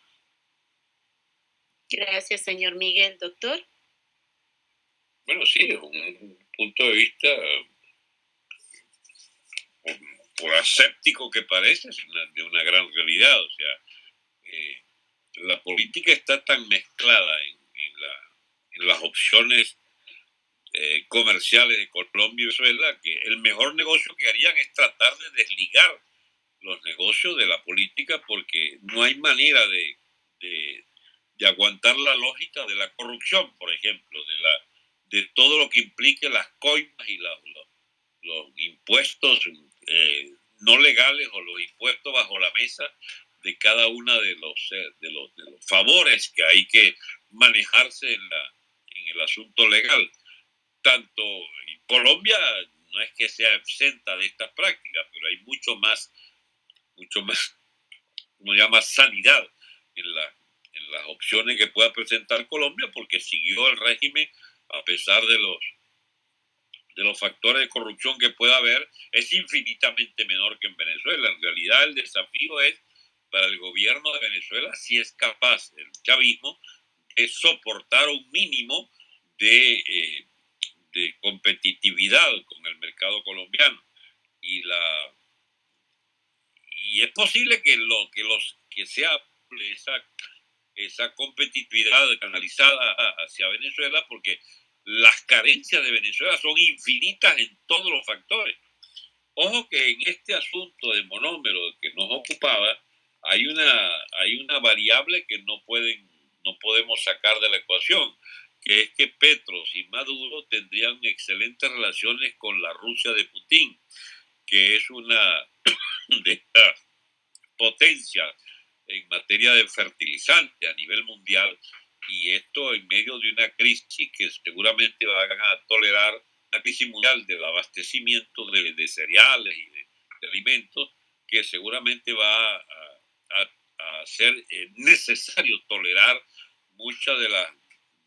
Gracias, señor Miguel. Doctor. Bueno, sí, es un punto de vista, por aséptico que parece, es de una gran realidad. O sea, eh, la política está tan mezclada en, en las opciones eh, comerciales de Colombia y Venezuela, que el mejor negocio que harían es tratar de desligar los negocios de la política porque no hay manera de, de, aguantar la lógica de la corrupción, por ejemplo, de, la, de todo lo que implique las coimas y los, los, impuestos eh, no legales o los impuestos bajo la mesa de cada uno de los, eh, de los, de los favores que hay que manejarse en, la, en el asunto legal tanto Colombia no es que sea exenta de estas prácticas, pero hay mucho más, mucho más, como llama, sanidad en, la, en las opciones que pueda presentar Colombia, porque siguió el régimen a pesar de los de los factores de corrupción que pueda haber, es infinitamente menor que en Venezuela. En realidad el desafío es para el gobierno de Venezuela si es capaz el chavismo de soportar un mínimo de eh, de competitividad con el mercado colombiano y la y es posible que lo que los que sea esa, esa competitividad canalizada hacia Venezuela porque las carencias de Venezuela son infinitas en todos los factores. Ojo que en este asunto de monómero que nos preocupaba, hay una, hay una variable que no, pueden, no podemos sacar de la ecuación, que es que Petro y Maduro tendrían excelentes relaciones con la Rusia de Putin, que es una de las potencias en materia de fertilizante a nivel mundial y esto en medio de una crisis que seguramente van a tolerar una crisis mundial del abastecimiento de, cereales y de, alimentos que seguramente va a, ser eh, necesario tolerar muchas de,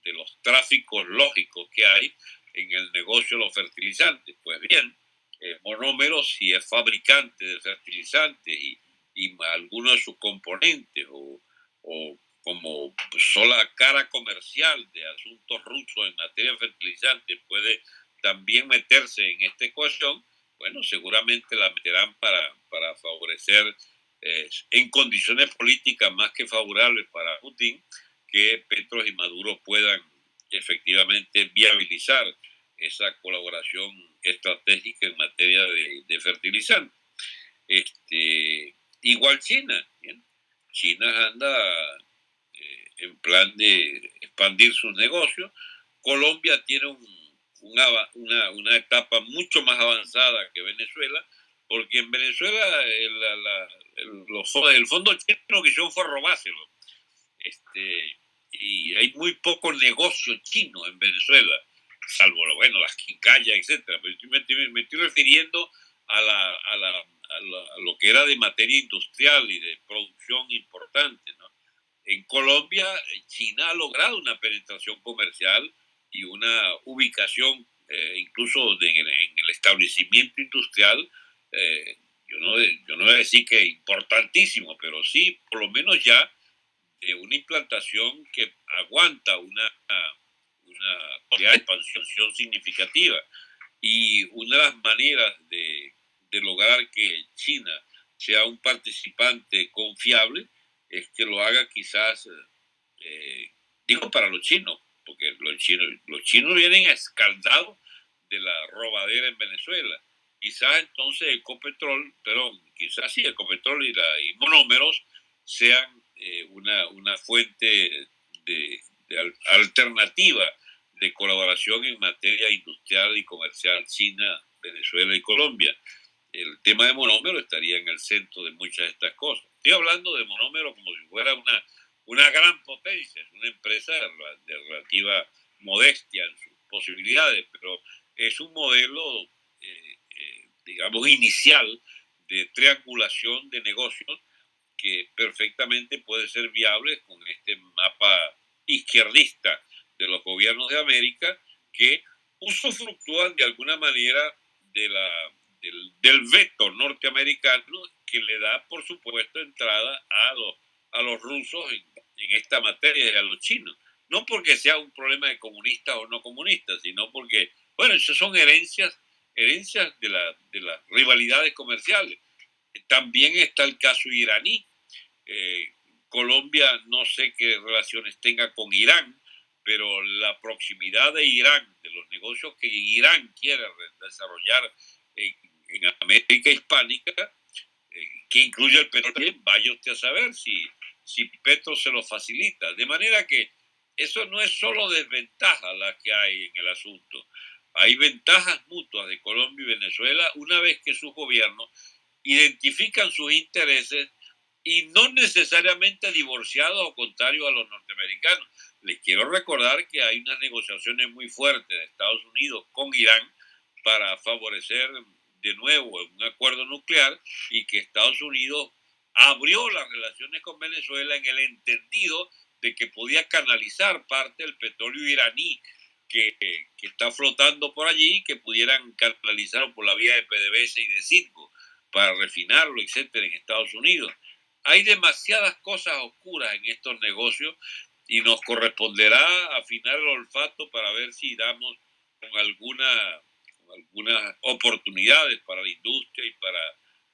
de los tráficos lógicos que hay en el negocio de los fertilizantes. Pues bien, eh, Monómeros, si es fabricante de fertilizantes y, y algunos de sus componentes o, o como sola cara comercial de asuntos rusos en materia de fertilizantes puede también meterse en esta ecuación, bueno, seguramente la meterán para, para favorecer eh, en condiciones políticas más que favorables para Putin que Petro y Maduro puedan efectivamente viabilizar esa colaboración estratégica en materia de, de fertilizantes. Este, igual China, China anda en plan de expandir sus negocios. Colombia tiene una, una, una, etapa mucho más avanzada que Venezuela, porque en Venezuela el, el, los, el fondo chino que fue robárselo. Este, y hay muy poco negocio chino en Venezuela, salvo lo bueno, las quincallas, etc. Me, me, estoy refiriendo a, la, a, la, a, lo que era de materia industrial y de producción importante. ¿no? En Colombia, China ha logrado una penetración comercial y una ubicación eh, incluso en, el establecimiento industrial, eh, yo, no, yo no voy a decir que importantísimo, pero sí por lo menos ya una implantación que aguanta una, una expansión significativa. Y una de las maneras de, de lograr que China sea un participante confiable es que lo haga quizás, eh, digo para los chinos, porque los chinos, los chinos vienen escaldados de la robadera en Venezuela. Quizás entonces Ecopetrol, perdón, quizás sí, Ecopetrol y, la, y monómeros sean eh, una, una fuente de, alternativa de colaboración en materia industrial y comercial China, Venezuela y Colombia. El tema de monómeros estaría en el centro de muchas de estas cosas. Estoy hablando de monómero como si fuera una, una gran potencia, es una empresa de relativa modestia en sus posibilidades, pero es un modelo, eh, eh, digamos, inicial de triangulación de negocios que perfectamente puede ser viable con este mapa izquierdista de los gobiernos de América que usufructúan de alguna manera de la, del, del veto norteamericano que le da, por supuesto, entrada a los, a los rusos en, esta materia y a los chinos. No porque sea un problema de comunistas o no comunistas, sino porque, bueno, esas son herencias, herencias de, la, de las rivalidades comerciales. También está el caso iraní. Eh, Colombia no sé qué relaciones tenga con Irán, pero la proximidad de Irán, de los negocios que Irán quiere desarrollar en, en América Hispánica, que incluye el petróleo, vaya usted a saber si, si Petro se lo facilita. De manera que eso no es solo desventaja la que hay en el asunto. Hay ventajas mutuas de Colombia y Venezuela una vez que sus gobiernos identifican sus intereses y no necesariamente divorciados o contrarios a los norteamericanos. Les quiero recordar que hay unas negociaciones muy fuertes de Estados Unidos con Irán para favorecer de nuevo un acuerdo nuclear y que Estados Unidos abrió las relaciones con Venezuela en el entendido de que podía canalizar parte del petróleo iraní que, que está flotando por allí, que pudieran canalizarlo por la vía de PDVSA y de Citgo para refinarlo, etcétera, en Estados Unidos. Hay demasiadas cosas oscuras en estos negocios y nos corresponderá afinar el olfato para ver si damos con alguna algunas oportunidades para la industria y para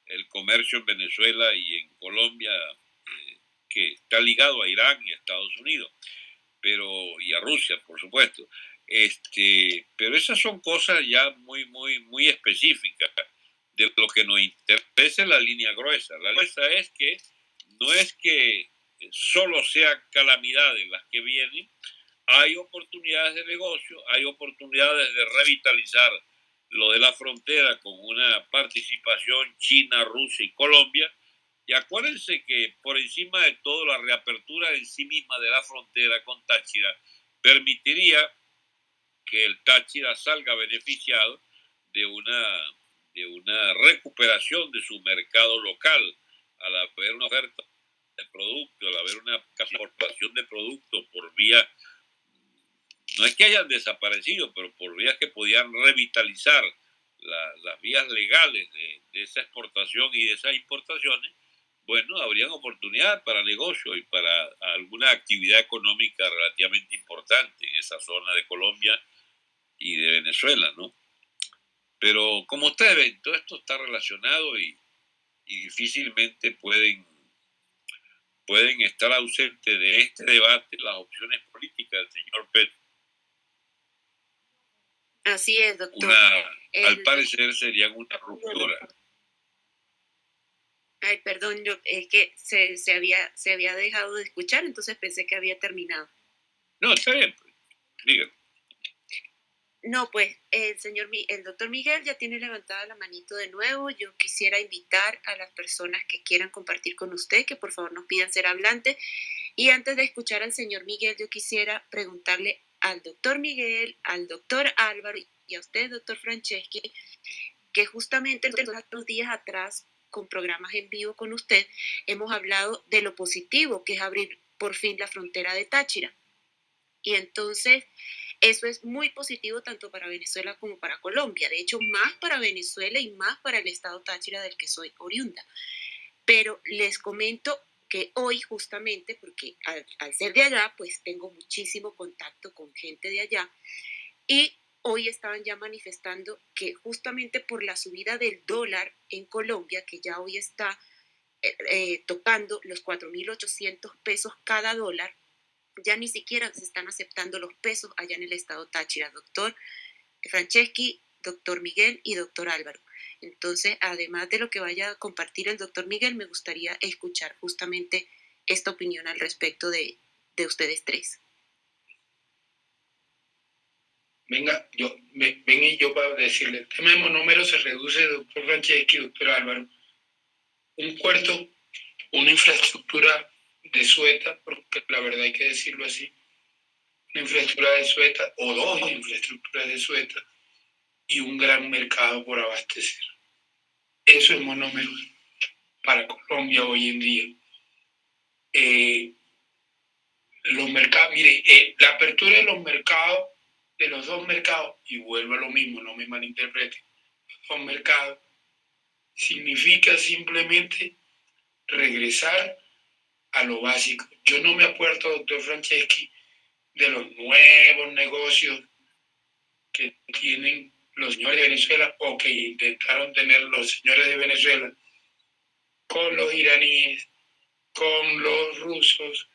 el comercio en Venezuela y en Colombia, eh, que está ligado a Irán y a Estados Unidos, pero, y a Rusia, por supuesto. Este, pero esas son cosas ya muy, muy, muy específicas de lo que nos interesa la línea gruesa. La gruesa es que no es que solo sean calamidades las que vienen, hay oportunidades de negocio, hay oportunidades de revitalizar lo de la frontera con una participación China, Rusia y Colombia. Y acuérdense que por encima de todo la reapertura en sí misma de la frontera con Táchira permitiría que el Táchira salga beneficiado de una, de una recuperación de su mercado local al haber una oferta de producto, al haber una exportación de productos por vía no es que hayan desaparecido, pero por vías que podían revitalizar las vías legales de, esa exportación y de esas importaciones, bueno, habrían oportunidades para negocio y para alguna actividad económica relativamente importante en esa zona de Colombia y de Venezuela, ¿no? Pero como ustedes ven, todo esto está relacionado y difícilmente pueden, pueden estar ausentes de este debate las opciones políticas del señor Petro Así es, doctor. al parecer serían una ruptura. Ay, perdón, yo es que se, se, había, se había dejado de escuchar, entonces pensé que había terminado. No, está bien, pues. dígame. No, pues el señor, el doctor Miguel ya tiene levantada la manito de nuevo. Yo quisiera invitar a las personas que quieran compartir con usted que por favor nos pidan ser hablantes. Y antes de escuchar al señor Miguel, yo quisiera preguntarle al doctor Miguel, al doctor Álvaro y a usted, doctor Franceschi, que justamente los días atrás, con programas en vivo con usted, hemos hablado de lo positivo que es abrir por fin la frontera de Táchira. Y entonces, eso es muy positivo tanto para Venezuela como para Colombia. De hecho, más para Venezuela y más para el estado Táchira del que soy oriunda. Pero les comento que hoy justamente, porque al, ser de allá, pues tengo muchísimo contacto con gente de allá, y hoy estaban ya manifestando que justamente por la subida del dólar en Colombia, que ya hoy está eh, eh, tocando los 4.800 pesos cada dólar, ya ni siquiera se están aceptando los pesos allá en el estado Táchira, doctor Franceschi, doctor Miguel y doctor Álvaro. Entonces, además de lo que vaya a compartir el doctor Miguel, me gustaría escuchar justamente esta opinión al respecto de, ustedes tres. Venga, yo, ven y yo para decirle, el tema de monómero se reduce, doctor Franceschi, doctor Álvaro, un cuarto, una infraestructura de sueta, porque la verdad hay que decirlo así, una infraestructura de sueta o dos infraestructuras de sueta y un gran mercado por abastecer. Eso es monómero para Colombia hoy en día. Eh, los mercados, mire, eh, la apertura de los mercados, de los dos mercados, y vuelvo a lo mismo, no me malinterpreten, los dos mercados, significa simplemente regresar a lo básico. Yo no me acuerdo, doctor Franceschi, de los nuevos negocios que tienen los señores de Venezuela o que intentaron tener los señores de Venezuela con los iraníes, con los rusos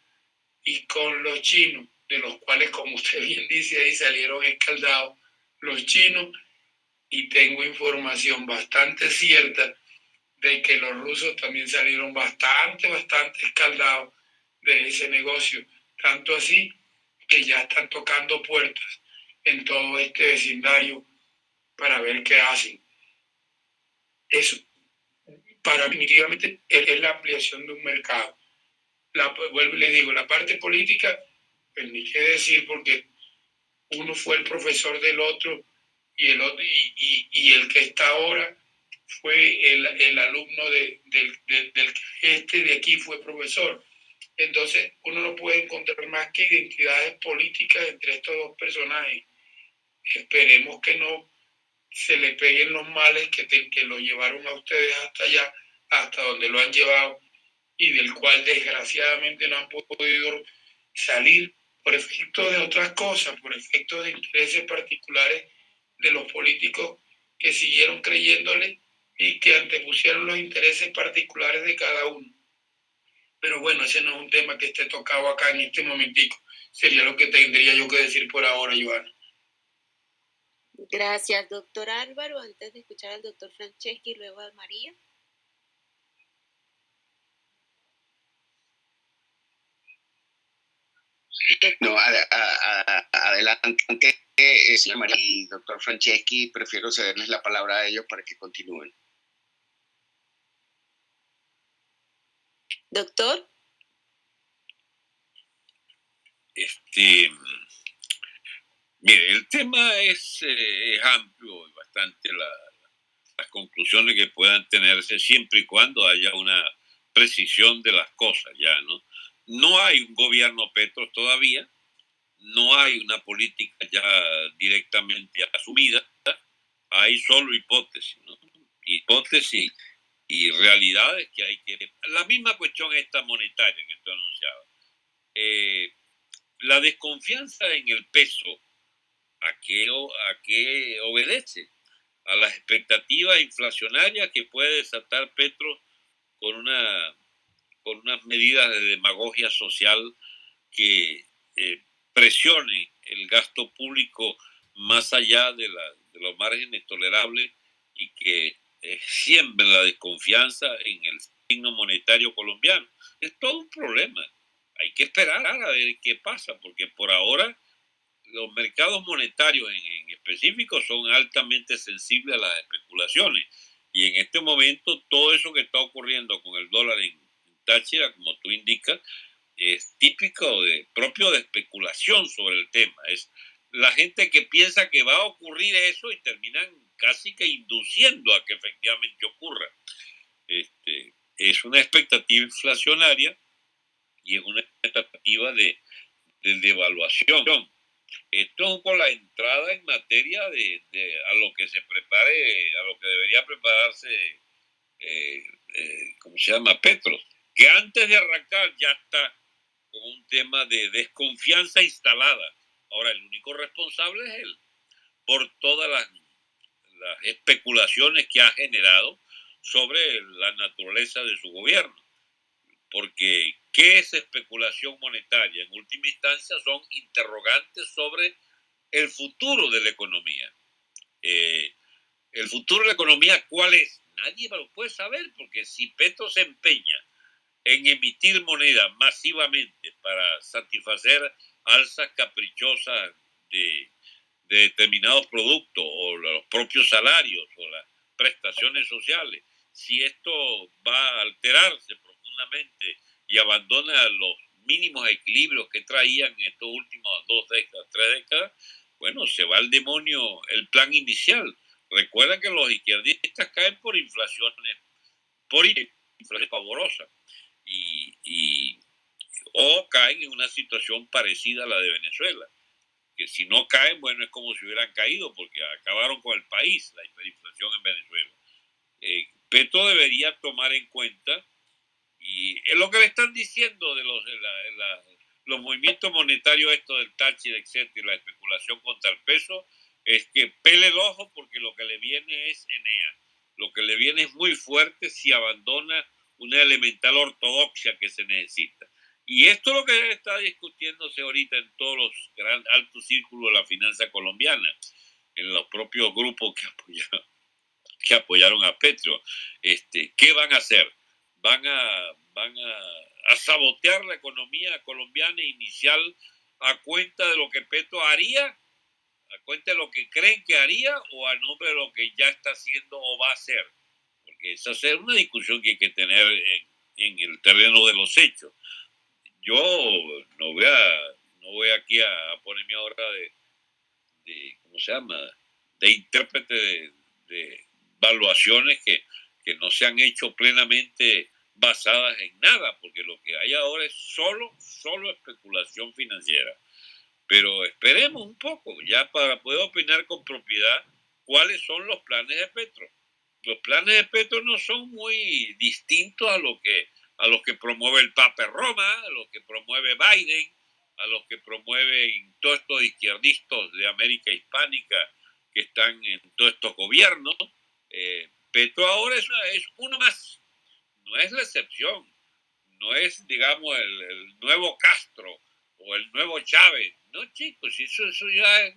y con los chinos, de los cuales, como usted bien dice, ahí salieron escaldados los chinos y tengo información bastante cierta de que los rusos también salieron bastante, bastante escaldados de ese negocio, tanto así que ya están tocando puertas en todo este vecindario para ver qué hacen. Eso, para definitivamente, es la ampliación de un mercado. La, digo, la parte política, pues ni qué decir, porque uno fue el profesor del otro y el, otro, y, el que está ahora fue el, el alumno de, del, del que este de aquí fue profesor. Entonces, uno no puede encontrar más que identidades políticas entre estos dos personajes. Esperemos que no se le peguen los males que, que lo llevaron a ustedes hasta allá, hasta donde lo han llevado y del cual desgraciadamente no han podido salir por efecto de otras cosas, por efecto de intereses particulares de los políticos que siguieron creyéndole y que antepusieron los intereses particulares de cada uno. Pero bueno, ese no es un tema que esté tocado acá en este momentico. Sería lo que tendría yo que decir por ahora, Joana. Gracias, doctor Álvaro. Antes de escuchar al doctor Franceschi y luego a María. No, adelante, eh, señor María y doctor Franceschi. Prefiero cederles la palabra a ellos para que continúen. Doctor. Este, mire, el tema es, eh, amplio y bastante las conclusiones que puedan tenerse siempre y cuando haya una precisión de las cosas ya, ¿no? No hay un gobierno Petro todavía, no hay una política ya directamente asumida, hay solo hipótesis, ¿no? Hipótesis y realidades que hay que... La misma cuestión esta monetaria que tú anunciabas. Eh, la desconfianza en el peso, ¿a qué, ¿a qué obedece? A las expectativas inflacionarias que puede desatar Petro con, una, con unas medidas de demagogia social que eh, presione el gasto público más allá de, la, de los márgenes tolerables y que eh, siembra la desconfianza en el signo monetario colombiano. Es todo un problema hay que esperar a ver qué pasa, porque por ahora los mercados monetarios en, específico son altamente sensibles a las especulaciones. Y en este momento todo eso que está ocurriendo con el dólar en, Táchira, como tú indicas, es típico de propio de especulación sobre el tema. Es la gente que piensa que va a ocurrir eso y terminan casi que induciendo a que efectivamente ocurra. Este, es una expectativa inflacionaria y es una expectativa de, de devaluación. Esto es por la entrada en materia de, de, a lo que se prepare, a lo que debería prepararse, eh, eh, ¿cómo se llama? Petro, que antes de arrancar ya está con un tema de desconfianza instalada. Ahora, el único responsable es él, por todas las, las especulaciones que ha generado sobre la naturaleza de su gobierno. Porque ¿Qué es especulación monetaria? En última instancia son interrogantes sobre el futuro de la economía. Eh, el futuro de la economía, ¿cuál es? Nadie lo puede saber, porque si Petro se empeña en emitir moneda masivamente para satisfacer alzas caprichosas de, de determinados productos o los propios salarios o las prestaciones sociales, si esto va a alterarse profundamente y abandona los mínimos equilibrios que traían en estos últimos dos décadas, tres décadas, bueno, se va al demonio el plan inicial. Recuerda que los izquierdistas caen por inflaciones, por inflación pavorosa, y, o caen en una situación parecida a la de Venezuela, que si no caen, bueno, es como si hubieran caído, porque acabaron con el país, la hiperinflación en Venezuela. Eh, Petro debería tomar en cuenta y es lo que le están diciendo de los, los movimientos monetarios, esto del Táchira, etcétera, y la especulación contra el peso, es que pele el ojo porque lo que le viene es Enea. Lo que le viene es muy fuerte si abandona una elemental ortodoxia que se necesita. Y esto es lo que está discutiéndose ahorita en todos los grandes altos círculos de la finanza colombiana, en los propios grupos que apoyaron, a Petro. Este, ¿Qué van a hacer? van a, van a, sabotear la economía colombiana inicial a cuenta de lo que Petro haría, a cuenta de lo que creen que haría o a nombre de lo que ya está haciendo o va a hacer. Porque esa es una discusión que hay que tener en, el terreno de los hechos. Yo no voy, a, no voy aquí a, ponerme ahora de, ¿cómo se llama?, de intérprete de, de evaluaciones que, que no se han hecho plenamente basadas en nada, porque lo que hay ahora es solo, solo especulación financiera. Pero esperemos un poco, ya para poder opinar con propiedad cuáles son los planes de Petro. Los planes de Petro no son muy distintos a lo que a los que promueve el Papa Roma, a los que promueve Biden, a los que promueven todos estos izquierdistas de América Hispánica que están en todos estos gobiernos. Eh, ahora es, es uno más, no es la excepción, no es, digamos, el, nuevo Castro o el nuevo Chávez. No, chicos, eso, eso ya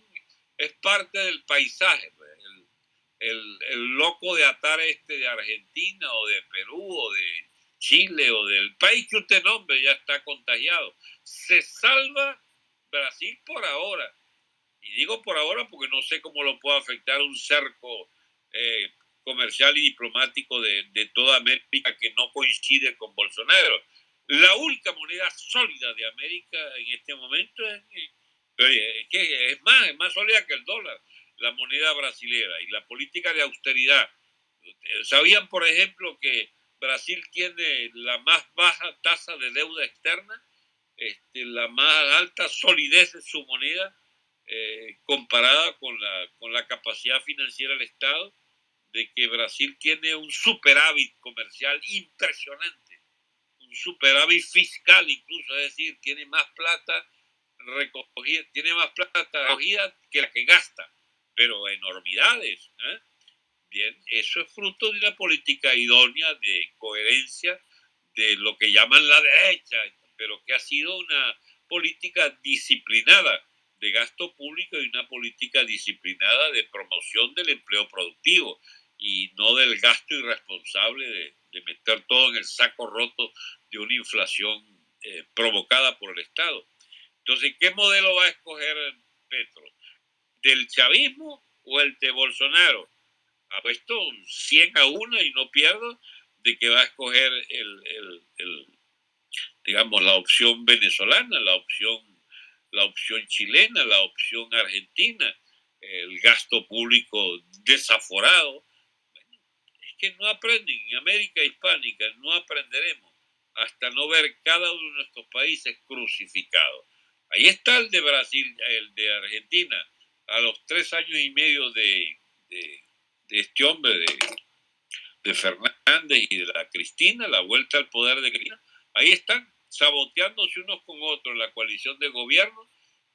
es parte del paisaje. Pues. El, el, loco de atar este de Argentina o de Perú o de Chile o del país que usted nombre ya está contagiado. Se salva Brasil por ahora. Y digo por ahora porque no sé cómo lo puede afectar un cerco eh, comercial y diplomático de, de, toda América que no coincide con Bolsonaro. La única moneda sólida de América en este momento es, que es más, es más sólida que el dólar, la moneda brasilera y la política de austeridad. ¿Sabían, por ejemplo, que Brasil tiene la más baja tasa de deuda externa, este, la más alta solidez de su moneda eh, comparada con la, con la capacidad financiera del Estado, de que Brasil tiene un superávit comercial impresionante, un superávit fiscal incluso, es decir, tiene más plata recogida, tiene más plata recogida que la que gasta, pero enormidades. ¿eh? Bien, eso es fruto de una política idónea de coherencia de lo que llaman la derecha, pero que ha sido una política disciplinada de gasto público y una política disciplinada de promoción del empleo productivo y no del gasto irresponsable de, meter todo en el saco roto de una inflación eh, provocada por el Estado. Entonces, ¿qué modelo va a escoger Petro? ¿Del chavismo o el de Bolsonaro? Ha puesto 100 a 1 y no pierdo de que va a escoger el, digamos, la opción venezolana, la opción, la opción chilena, la opción argentina, el gasto público desaforado. es que no aprenden en América Hispánica, no aprenderemos hasta no ver cada uno de nuestros países crucificados. Ahí está el de Brasil, el de Argentina, a los tres años y medio de este hombre, de, de Fernández y de la Cristina, la vuelta al poder de Cristina, ahí están saboteándose unos con otros la coalición de gobierno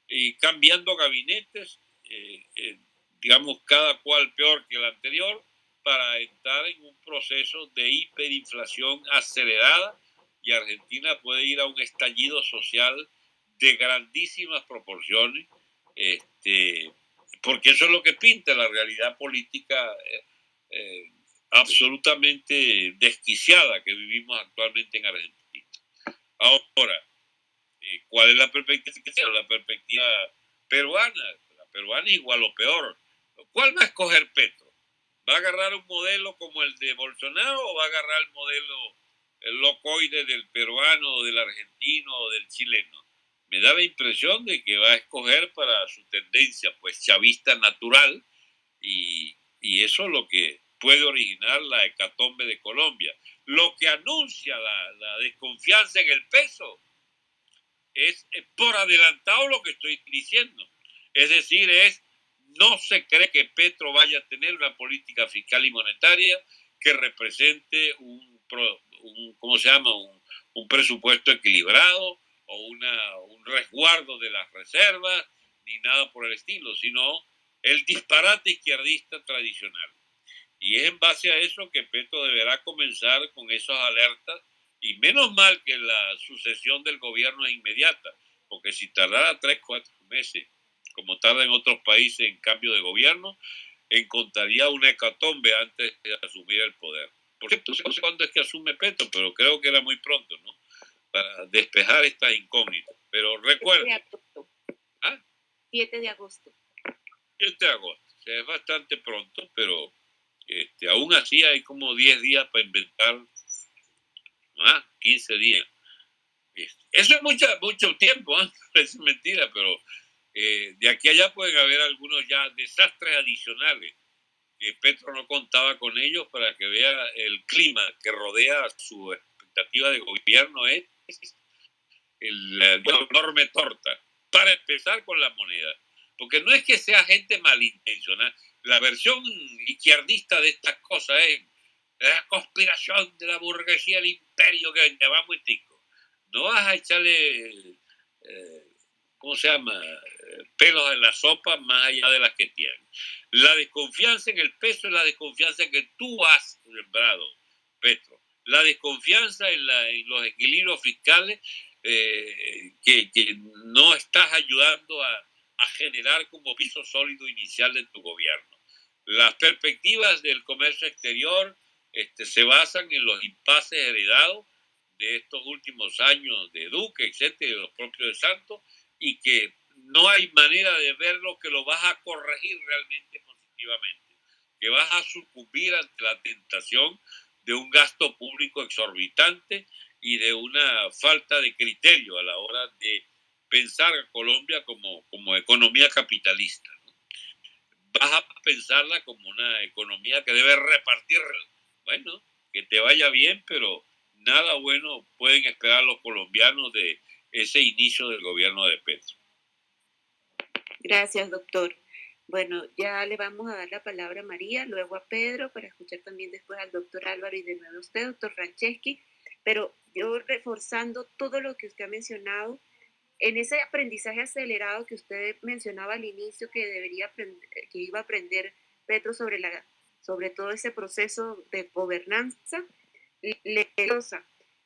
y cambiando gabinetes, eh, eh, digamos, cada cual peor que el anterior, para entrar en un proceso de hiperinflación acelerada y Argentina puede ir a un estallido social de grandísimas proporciones. Este, porque eso es lo que pinta la realidad política eh, eh, absolutamente desquiciada que vivimos actualmente en Argentina. Ahora, eh, ¿cuál es la perspectiva? La perspectiva peruana. La peruana igual o peor. ¿Cuál va a escoger Petro? ¿Va a agarrar un modelo como el de Bolsonaro o va a agarrar el modelo el locoide del peruano del argentino o del chileno? Me da la impresión de que va a escoger para su tendencia, pues chavista natural, y, eso es lo que puede originar la hecatombe de Colombia. Lo que anuncia la, desconfianza en el peso es, por adelantado lo que estoy diciendo. Es decir, es no se cree que Petro vaya a tener una política fiscal y monetaria que represente un, ¿cómo se llama? un presupuesto equilibrado, o una, un resguardo de las reservas, ni nada por el estilo, sino el disparate izquierdista tradicional. Y es en base a eso que Petro deberá comenzar con esas alertas, y menos mal que la sucesión del gobierno es inmediata, porque si tardara tres, cuatro meses, como tarda en otros países en cambio de gobierno, encontraría una hecatombe antes de asumir el poder. Por cierto, no sé cuándo es que asume Petro, pero creo que era muy pronto, ¿no? Para despejar esta incógnita. Pero recuerden. 7 de agosto. 7 ¿Ah? de agosto. es bastante pronto, pero este, aún así hay como 10 días para inventar. ¿ah? 15 días. Este, eso es mucho, mucho tiempo, ¿eh? es mentira, pero eh, de aquí a allá pueden haber algunos ya desastres adicionales que Petro no contaba con ellos para que vea el clima que rodea su expectativa de gobierno es el, enorme torta. Para empezar con la moneda. Porque no es que sea gente malintencionada. La versión izquierdista de estas cosas es la conspiración de la burguesía del imperio que muy tico. No vas a echarle, eh, ¿cómo se llama? Pelos en la sopa más allá de las que tienen. La desconfianza en el peso es la desconfianza que tú has sembrado, Petro la desconfianza en, los equilibrios fiscales, eh, que, no estás ayudando a, a generar como piso sólido inicial de tu gobierno. Las perspectivas del comercio exterior este, se basan en los impases heredados de estos últimos años de Duque, etcétera, de los propios de Santos, y que no hay manera de verlo que lo vas a corregir realmente positivamente, que vas a sucumbir ante la tentación de un gasto público exorbitante y de una falta de criterio a la hora de pensar a Colombia como, como economía capitalista. Vas a pensarla como una economía que debe repartir, bueno, que te vaya bien, pero nada bueno pueden esperar los colombianos de ese inicio del gobierno de Petro. Gracias, doctor. Bueno, ya le vamos a dar la palabra a María, luego a Pedro, para escuchar también después al doctor Álvaro y de nuevo a usted, doctor Franceschi. Pero yo reforzando todo lo que usted ha mencionado, en ese aprendizaje acelerado que usted mencionaba al inicio que debería aprender, que iba a aprender Petro sobre, la, sobre todo ese proceso de gobernanza, le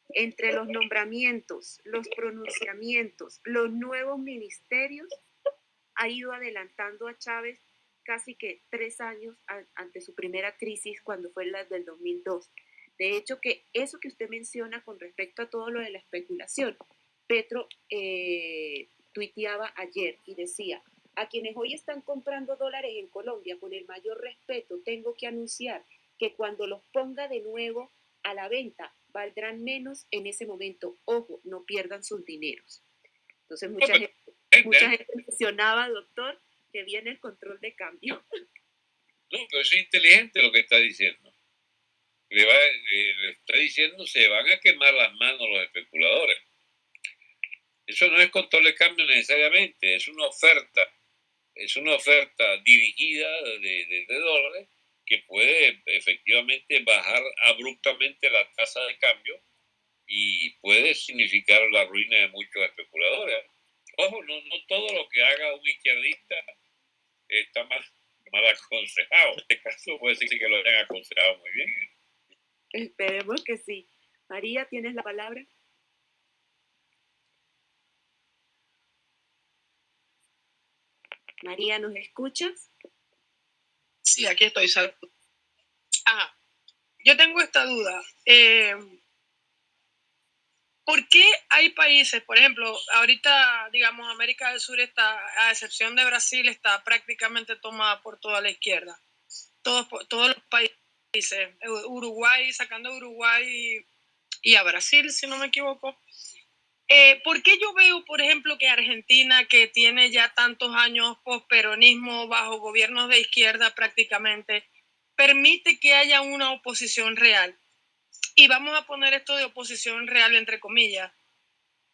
entre los nombramientos, los pronunciamientos, los nuevos ministerios, ha ido adelantando a Chávez casi que tres años ante su primera crisis cuando fue la del 2002. De hecho, que eso que usted menciona con respecto a todo lo de la especulación, Petro eh, tuiteaba ayer y decía, a quienes hoy están comprando dólares en Colombia, con el mayor respeto, tengo que anunciar que cuando los ponga de nuevo a la venta, valdrán menos en ese momento. Ojo, no pierdan sus dineros. Entonces, mucha gente Mucha gente mencionaba, doctor, que viene el control de cambio. No, pero es inteligente lo que está diciendo. Le, va, le, está diciendo se van a quemar las manos los especuladores. Eso no es control de cambio necesariamente, es una oferta, es una oferta dirigida de, de dólares que puede efectivamente bajar abruptamente la tasa de cambio y puede significar la ruina de muchos especuladores. Ojo, no, no todo lo que haga un izquierdista está mal, mal aconsejado. En este caso puede decir que lo hayan aconsejado muy bien. ¿eh? Esperemos que sí. María, ¿tienes la palabra? María, ¿nos escuchas? Sí, aquí estoy. Ah, yo tengo esta duda. Eh, ¿Por qué hay países, por ejemplo, ahorita, digamos, América del Sur está, a excepción de Brasil, está prácticamente tomada por toda la izquierda? Todos, todos los países, Uruguay, sacando a Uruguay y a Brasil, si no me equivoco. Eh, ¿Por qué yo veo, por ejemplo, que Argentina, que tiene ya tantos años posperonismo bajo gobiernos de izquierda prácticamente, permite que haya una oposición real? Y vamos a poner esto de oposición real, entre comillas.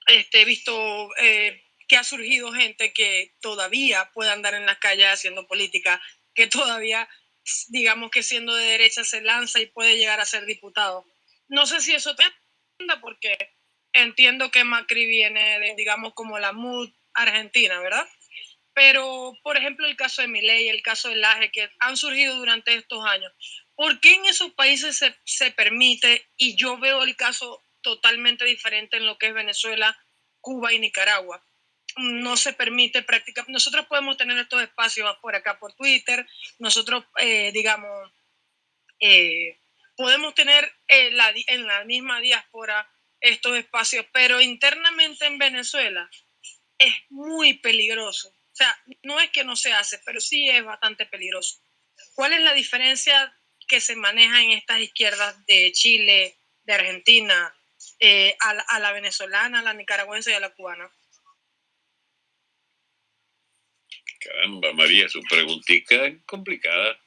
Este, visto eh, que ha surgido gente que todavía puede andar en las calles haciendo política, que todavía, digamos que siendo de derecha, se lanza y puede llegar a ser diputado. No sé si eso te porque entiendo que Macri viene de, digamos, como la MUD argentina, ¿verdad? Pero, por ejemplo, el caso de Milei, el caso de Laje, que han surgido durante estos años, ¿Por qué en esos países se, se permite, y yo veo el caso totalmente diferente en lo que es Venezuela, Cuba y Nicaragua? no se permite prácticamente. Nosotros podemos tener estos espacios por acá por Twitter, nosotros, eh, digamos, eh, podemos tener en la, en la, misma diáspora estos espacios, pero internamente en Venezuela es muy peligroso. O sea, no es que no se hace, pero sí es bastante peligroso. ¿Cuál es la diferencia que se maneja en estas izquierdas de Chile, de Argentina, eh, a, la, venezolana, a la nicaragüense y a la cubana? Caramba, María, su preguntita es complicada,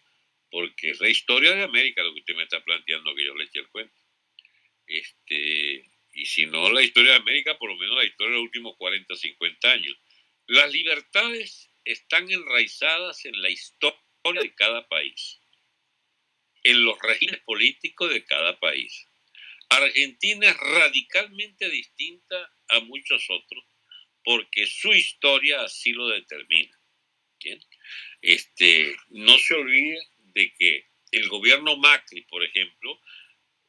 porque es la historia de América lo que usted me está planteando que yo le eche el cuento. Este, y si no la historia de América, por lo menos la historia de los últimos 40, 50 años. Las libertades están enraizadas en la historia de cada país en los regímenes políticos de cada país. Argentina es radicalmente distinta a muchos otros porque su historia así lo determina. Este, no se olvide de que el gobierno Macri, por ejemplo,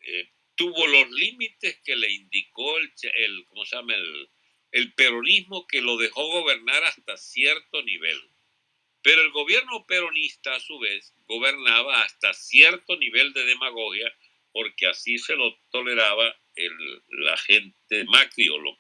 eh, tuvo los límites que le indicó el, ¿cómo se llama? El, el peronismo que lo dejó gobernar hasta cierto nivel. Pero el gobierno peronista, a su vez, gobernaba hasta cierto nivel de demagogia, porque así se lo toleraba la gente Macri o lo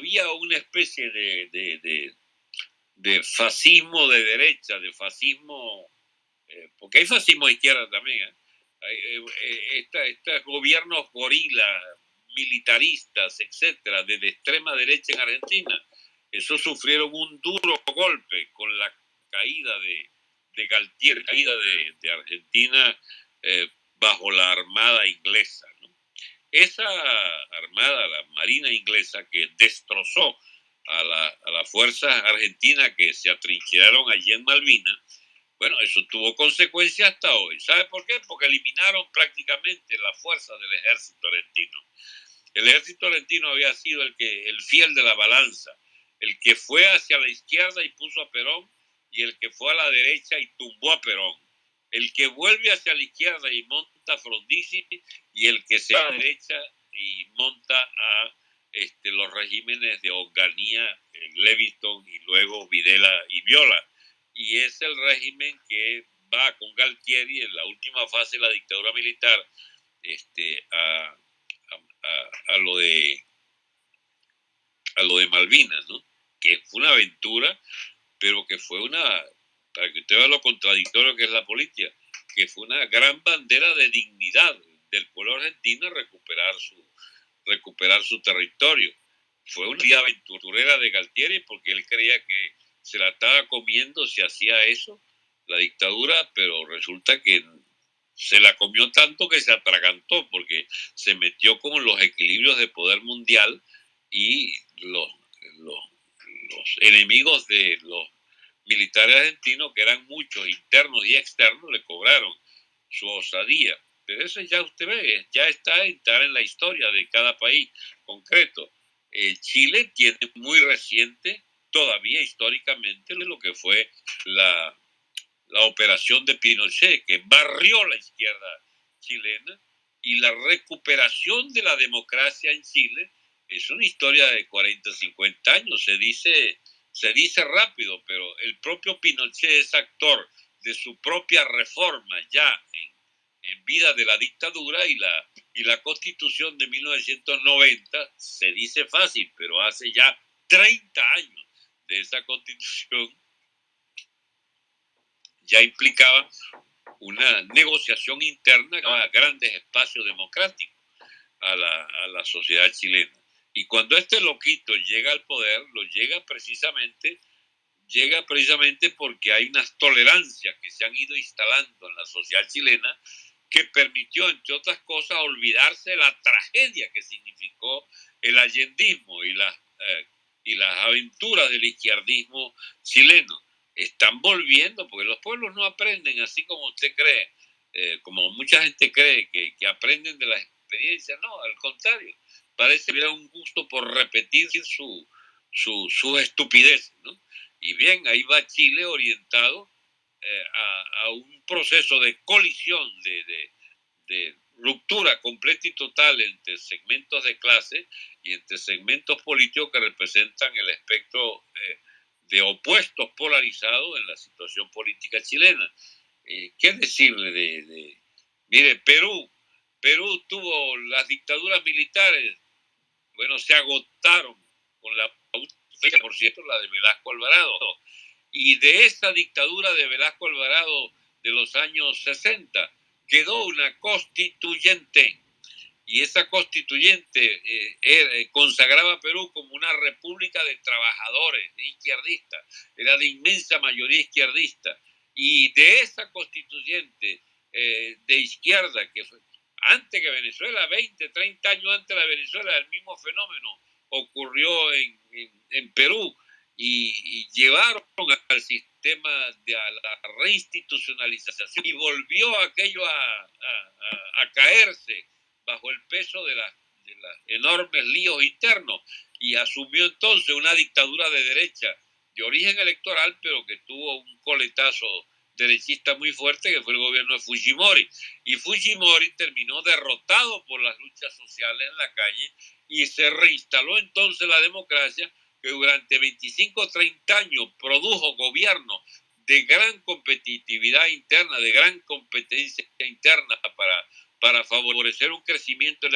había una especie de, fascismo de derecha, de fascismo, eh, porque hay fascismo de izquierda también, ¿eh? Eh, estos gobiernos gorilas, militaristas, etcétera, de, extrema derecha en Argentina, esos sufrieron un duro golpe con la caída de, de Galtier, caída de, Argentina bajo la armada inglesa. Esa armada, la Marina inglesa, que destrozó a, las fuerzas argentinas que se atrincheraron allí en Malvinas, bueno, eso tuvo consecuencias hasta hoy. ¿Sabe por qué? Porque eliminaron prácticamente la fuerza del ejército argentino. El ejército argentino había sido el, que, el fiel de la balanza, el que fue hacia la izquierda y puso a Perón, y el que fue a la derecha y tumbó a Perón. El que vuelve hacia la izquierda y monta Frondizi y el que se va derecha y monta a este, los regímenes de Onganía, Leviton y luego Videla y Viola. Y es el régimen que va con Galtieri en la última fase de la dictadura militar este, a, lo de a lo de Malvinas, ¿no? que fue una aventura, pero que fue una, para que usted vea lo contradictorio que es la política, que fue una gran bandera de dignidad del pueblo argentino recuperar su, recuperar su territorio. Fue una aventurera de Galtieri porque él creía que se la estaba comiendo si hacía eso, la dictadura, pero resulta que se la comió tanto que se atragantó porque se metió con los equilibrios de poder mundial y los, los, enemigos de los militares argentinos, que eran muchos internos y externos, le cobraron su osadía. Pero eso ya usted ve, ya está entrar en la historia de cada país concreto. Eh, Chile tiene muy reciente, todavía históricamente, lo que fue la, la operación de Pinochet, que barrió la izquierda chilena, y la recuperación de la democracia en Chile es una historia de 40, 50 años. Se dice se dice rápido, pero el propio Pinochet es actor de su propia reforma ya en, vida de la dictadura y la, y la constitución de 1990 se dice fácil, pero hace ya 30 años de esa constitución ya implicaba una negociación interna a grandes espacios democráticos a la, a la sociedad chilena. Y cuando este loquito llega al poder, lo llega precisamente, llega precisamente porque hay unas tolerancias que se han ido instalando en la sociedad chilena que permitió, entre otras cosas, olvidarse de la tragedia que significó el allendismo y las, eh, y las aventuras del izquierdismo chileno. Están volviendo, porque los pueblos no aprenden así como usted cree, eh, como mucha gente cree que, que aprenden de las experiencias. No, al contrario, parece que era un gusto por repetir su, su, su estupidez. ¿no? Y bien, ahí va Chile orientado eh, a, a, un proceso de colisión, de, de, de, ruptura completa y total entre segmentos de clase y entre segmentos políticos que representan el espectro eh, de opuestos polarizados en la situación política chilena. Eh, ¿Qué decirle de, de, Mire, Perú, Perú tuvo las dictaduras militares bueno, se agotaron con la por cierto, la de Velasco Alvarado. Y de esa dictadura de Velasco Alvarado de los años 60 quedó una constituyente. Y esa constituyente eh, eh, consagraba a Perú como una república de trabajadores, de izquierdistas. Era de inmensa mayoría izquierdista. Y de esa constituyente eh, de izquierda, que fue, antes que Venezuela, 20, 30 años antes de Venezuela, el mismo fenómeno ocurrió en, en, Perú y, llevaron al sistema de la reinstitucionalización y volvió aquello a, a, a caerse bajo el peso de, de los enormes líos internos y asumió entonces una dictadura de derecha. de origen electoral, pero que tuvo un coletazo derechista muy fuerte, que fue el gobierno de Fujimori. Y Fujimori terminó derrotado por las luchas sociales en la calle y se reinstaló entonces la democracia que durante 25 o 30 años produjo gobierno de gran competitividad interna, de gran competencia interna para, para favorecer un crecimiento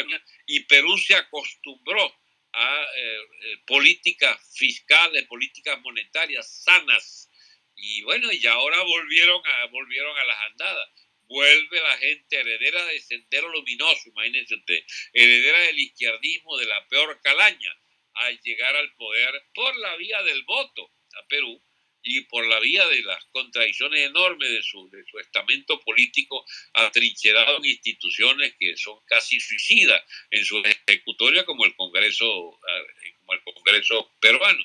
y Perú se acostumbró a eh, eh, políticas fiscales, políticas monetarias sanas. Y bueno, y ahora volvieron a, volvieron a las andadas. Vuelve la gente heredera de Sendero Luminoso, imagínense usted, heredera del izquierdismo de la peor calaña, a llegar al poder por la vía del voto a Perú y por la vía de las contradicciones enormes de su, de su estamento político atrincherado en instituciones que son casi suicidas en su ejecutoria como el Congreso, eh, como el Congreso peruano.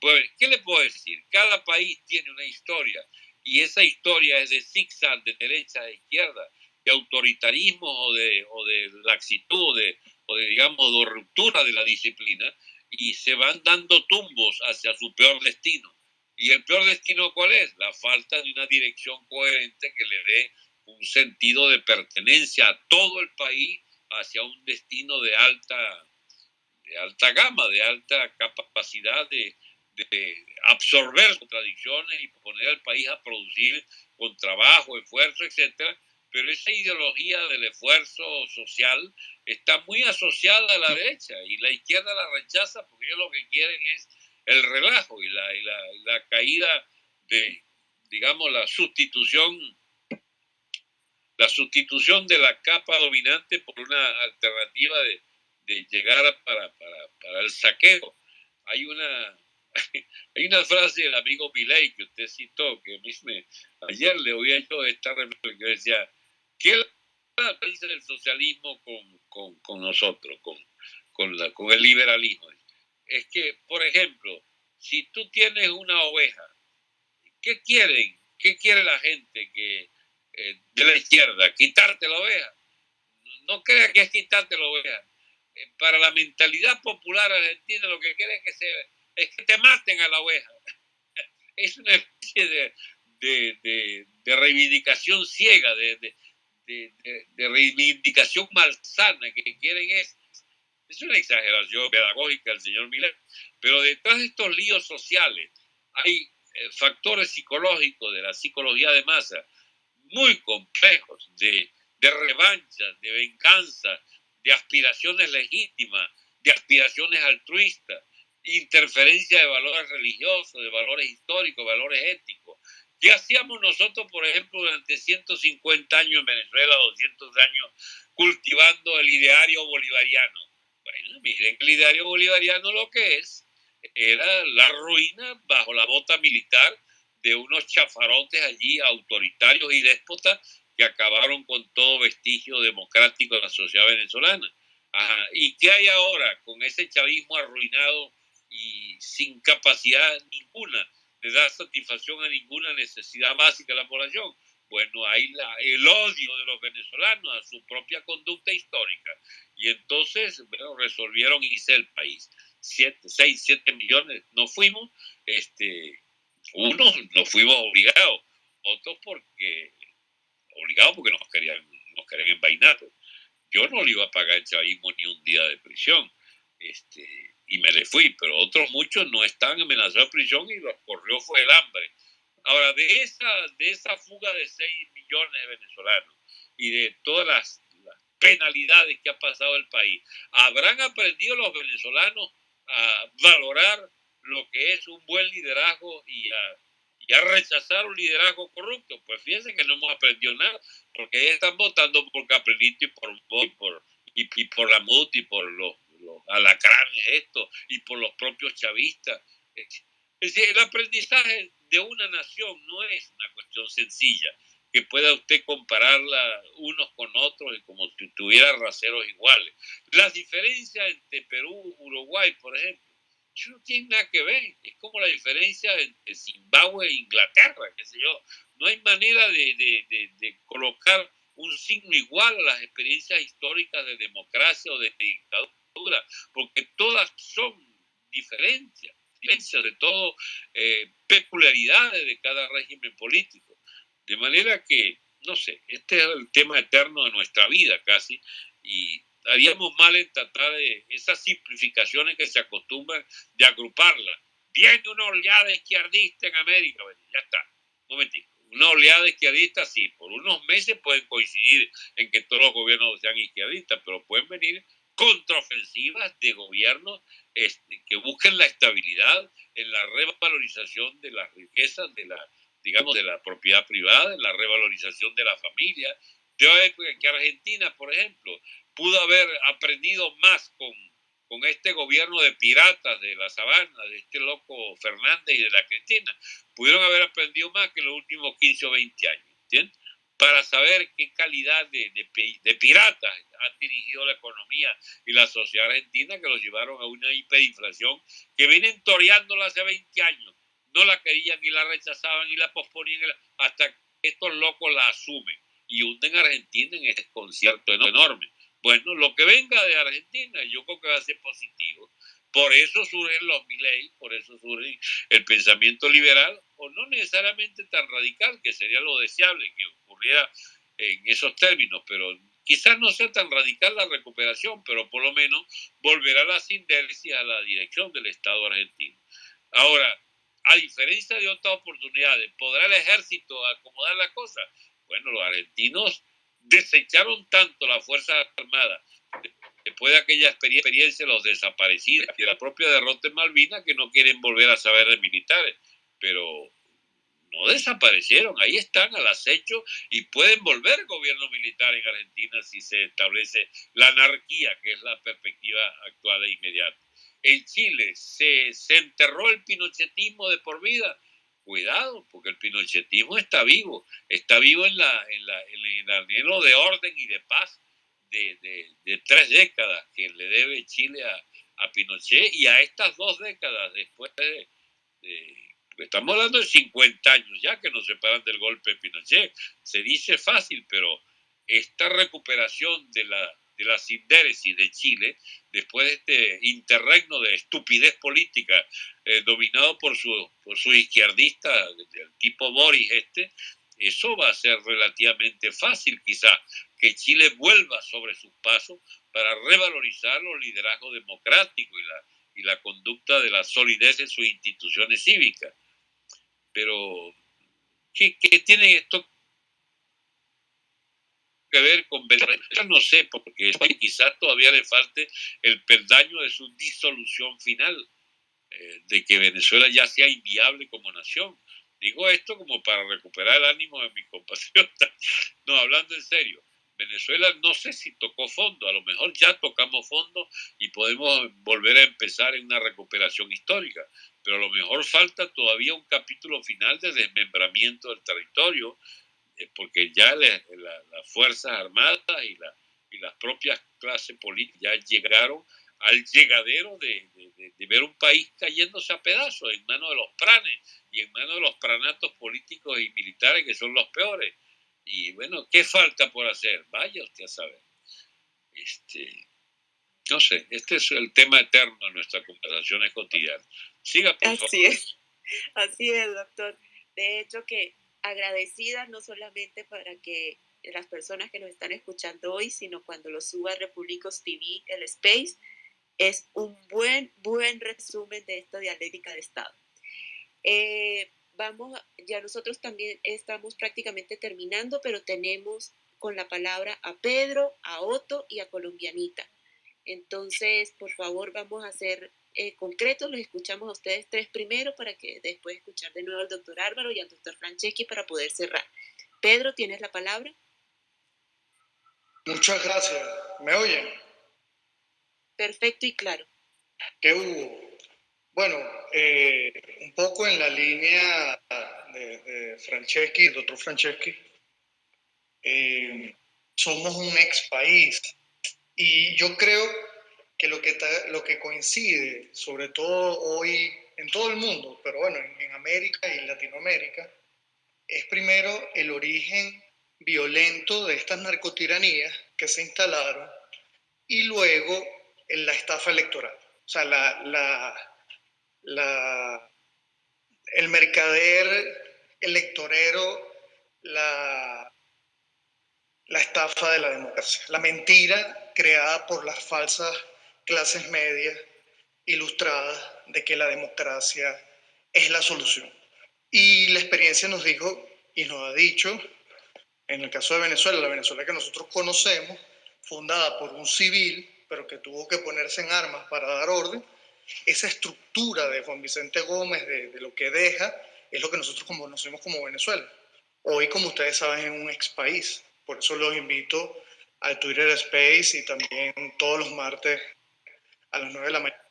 Pues, ¿qué le puedo decir? Cada país tiene una historia y esa historia es de zigzag, de derecha a izquierda, de autoritarismo o de, o de laxitud, de, o de, digamos, de ruptura de la disciplina y se van dando tumbos hacia su peor destino. ¿Y el peor destino cuál es? La falta de una dirección coherente que le dé un sentido de pertenencia a todo el país hacia un destino de alta, de alta gama, de alta capacidad de, absorber contradicciones y poner al país a producir con trabajo, esfuerzo, etcétera. Pero esa ideología del esfuerzo social está muy asociada a la derecha y la izquierda la rechaza porque ellos lo que quieren es el relajo y la, la, caída de, digamos, la sustitución, la sustitución de la capa dominante por una alternativa de, de llegar para, para, para, el saqueo. Hay una, hay una frase del amigo Milei que usted citó, que me, ayer le oía yo esta reflexión que decía, ¿qué dice el socialismo con, con, con nosotros, con, con, la, con el liberalismo? es que, por ejemplo, si tú tienes una oveja, ¿qué quieren? ¿Qué quiere la gente que, eh, de la izquierda? ¿Quitarte la oveja? No crea que es quitarte la oveja. Eh, para la mentalidad popular argentina lo que quiere es que, se, es que te maten a la oveja. es una especie de, de, de, reivindicación ciega, de, de, reivindicación malsana, que quieren es es una exageración pedagógica del señor Miller, pero detrás de estos líos sociales hay eh, factores psicológicos de la psicología de masa muy complejos, de, de revancha, de venganza, de aspiraciones legítimas, de aspiraciones altruistas, interferencia de valores religiosos, de valores históricos, valores éticos. ¿Qué hacíamos nosotros, por ejemplo, durante 150 años en Venezuela, 200 años, cultivando el ideario bolivariano? Bueno, miren el ideario bolivariano lo que es, era la ruina bajo la bota militar de unos chafarotes allí autoritarios y déspotas que acabaron con todo vestigio democrático de la sociedad venezolana. ¿Y qué hay ahora con ese chavismo arruinado y sin capacidad ninguna de dar satisfacción a ninguna necesidad básica de la población? Bueno, hay la, el odio de los venezolanos a su propia conducta histórica y entonces bueno, resolvieron irse del país. Siete, seis, siete millones no fuimos. Este, unos nos fuimos obligados, otros porque obligados porque nos querían, nos querían envainar. Yo no le iba a pagar el chavismo ni un día de prisión. Este, y me le fui, pero otros muchos no están amenazados de prisión y los corrió fue el hambre. Ahora, de esa, de esa fuga de 6 millones de venezolanos y de todas las penalidades que ha pasado el país. ¿Habrán aprendido los venezolanos a valorar lo que es un buen liderazgo y a, rechazar un liderazgo corrupto? Pues fíjense que no hemos aprendido nada, porque están votando por Capelito y por, y por, y, por la MUT y por los, los alacranes esto, y por los propios chavistas. Es decir, el aprendizaje de una nación no es una cuestión sencilla que pueda usted compararla unos con otros y como si tuviera raseros iguales. Las diferencias entre Perú y Uruguay, por ejemplo, no tienen nada que ver. Es como la diferencia entre Zimbabue e Inglaterra, qué sé yo. No hay manera de, de, de, colocar un signo igual a las experiencias históricas de democracia o de dictadura, porque todas son diferencias. de todo eh, peculiaridades de cada régimen político. De manera que, no sé, este es el tema eterno de nuestra vida casi, y haríamos mal en tratar de esas simplificaciones que se acostumbran de agruparla. Viene una oleada izquierdista en América, bueno, ya está, un momentito. Una oleada izquierdista, sí, por unos meses pueden coincidir en que todos los gobiernos sean izquierdistas, pero pueden venir contraofensivas de gobiernos este, que busquen la estabilidad en la revalorización de las riquezas, de la, digamos, de la propiedad privada, en la revalorización de la familia. Yo que Argentina, por ejemplo, pudo haber aprendido más con, con este gobierno de piratas de la sabana, de este loco Fernández y de la Cristina. Pudieron haber aprendido más que los últimos 15 o 20 años, ¿entiendes? Para saber qué calidad de, piratas han dirigido la economía y la sociedad argentina que los llevaron a una hiperinflación que vienen toreándola hace 20 años. No la querían y la rechazaban y la posponían hasta que estos locos la asumen y hunden a Argentina en este concierto enorme. Bueno, lo que venga de Argentina yo creo que va a ser positivo. Por eso surgen los Milei, por eso surge el pensamiento liberal, no necesariamente tan radical, que sería lo deseable que ocurriera en esos términos, pero quizás no sea tan radical la recuperación, pero por lo menos volverá la sinergia a la dirección del Estado argentino. Ahora, a diferencia de otras oportunidades, ¿podrá el ejército acomodar la cosa? Bueno, los argentinos desecharon tanto la Fuerza Armada después de aquella experiencia los desaparecidos y la propia derrota en Malvinas que no quieren volver a saber de militares, pero no desaparecieron, ahí están al acecho y pueden volver gobierno militar en Argentina si se establece la anarquía, que es la perspectiva actual e inmediata. En Chile se, se enterró el pinochetismo de por vida, cuidado, porque el pinochetismo está vivo, está vivo en, la, en, la, en el anhelo de orden y de paz de, de, tres décadas que le debe Chile a, a, Pinochet y a estas dos décadas después de, estamos hablando de 50 años ya que nos separan del golpe de Pinochet. Se dice fácil, pero esta recuperación de la de la sindéresis de Chile, después de este interregno de estupidez política eh, dominado por su, por su izquierdista del tipo Boris este, eso va a ser relativamente fácil quizá que Chile vuelva sobre sus pasos para revalorizar los liderazgos democráticos y la, y la conducta de la solidez en sus instituciones cívicas. Pero, ¿qué, qué tiene esto que ver con Venezuela, no sé, porque quizás todavía le falte el peldaño de su disolución final, eh, de que Venezuela ya sea inviable como nación. Digo esto como para recuperar el ánimo de mi compatriota. No, hablando en serio, Venezuela no sé si tocó fondo, a lo mejor ya tocamos fondo y podemos volver a empezar en una recuperación histórica, pero a lo mejor falta todavía un capítulo final de desmembramiento del territorio, eh, porque ya las Fuerzas Armadas y, la, las propias clases políticas ya llegaron al llegadero de, de, ver un país cayéndose a pedazos en manos de los pranes y en manos de los pranatos políticos y militares que son los peores. Y bueno, ¿qué falta por hacer? Vaya usted a saber. Este, no sé, este es el tema eterno de nuestras conversaciones cotidianas. Siga, por Así es, así es, doctor. De hecho que agradecida no solamente para que las personas que nos están escuchando hoy, sino cuando lo suba Repúblicos TV, el Space, es un buen, buen resumen de esta dialéctica de Estado. Eh, vamos, ya nosotros también estamos prácticamente terminando, pero tenemos con la palabra a Pedro, a Otto y a Colombianita. Entonces, por favor, vamos a hacer eh, concretos, los escuchamos a ustedes tres primero para que después escuchar de nuevo al doctor Álvaro y al doctor Franceschi para poder cerrar. Pedro, ¿tienes la palabra? Muchas gracias. ¿Me oyen? Perfecto y claro. ¿Qué hubo? Bueno, eh, un poco en la línea de, de Franceschi, el doctor Franceschi, eh, somos un ex país y yo creo que lo que, lo que coincide, sobre todo hoy en todo el mundo, pero bueno, en, América y en Latinoamérica, es primero el origen violento de estas narcotiranías que se instalaron y luego en la estafa electoral. O sea, la, la, la, el mercader electorero, la, la estafa de la democracia, la mentira creada por las falsas clases medias ilustradas de que la democracia es la solución. Y la experiencia nos dijo y nos ha dicho, en el caso de Venezuela, la Venezuela que nosotros conocemos, fundada por un civil, pero que tuvo que ponerse en armas para dar orden, esa estructura de Juan Vicente Gómez, de, lo que deja, es lo que nosotros conocemos como Venezuela. Hoy, como ustedes saben, es un ex país. Por eso los invito al Twitter Space y también todos los martes a las 9 de la mañana.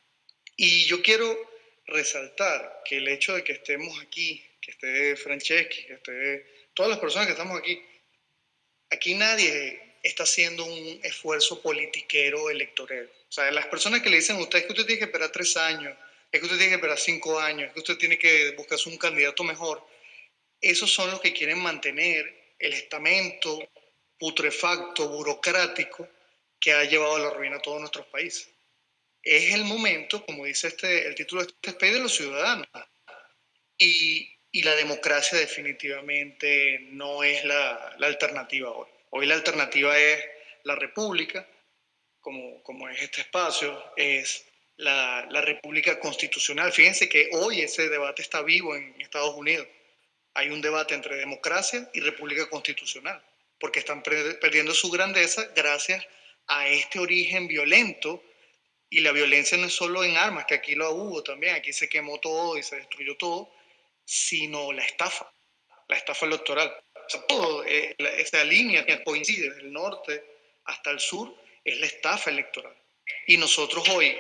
Y yo quiero resaltar que el hecho de que estemos aquí, que esté Franceschi, que esté todas las personas que estamos aquí, aquí nadie está haciendo un esfuerzo politiquero electorero. O sea, las personas que le dicen a usted que usted tiene que esperar tres años, es que usted tiene que esperar cinco años, es que usted tiene que buscarse un candidato mejor, esos son los que quieren mantener el estamento putrefacto, burocrático, que ha llevado a la ruina a todos nuestros países. Es el momento, como dice este, el título de este de los ciudadanos. Y, y, la democracia definitivamente no es la, la alternativa hoy. Hoy la alternativa es la república, como, como es este espacio, es la, la, república constitucional. Fíjense que hoy ese debate está vivo en Estados Unidos. Hay un debate entre democracia y república constitucional, porque están perdiendo su grandeza gracias a este origen violento. Y la violencia no es solo en armas, que aquí lo hubo también, aquí se quemó todo y se destruyó todo, sino la estafa, la estafa electoral. O sea, todo, eh, esa línea que coincide desde el norte hasta el sur es la estafa electoral. Y nosotros hoy,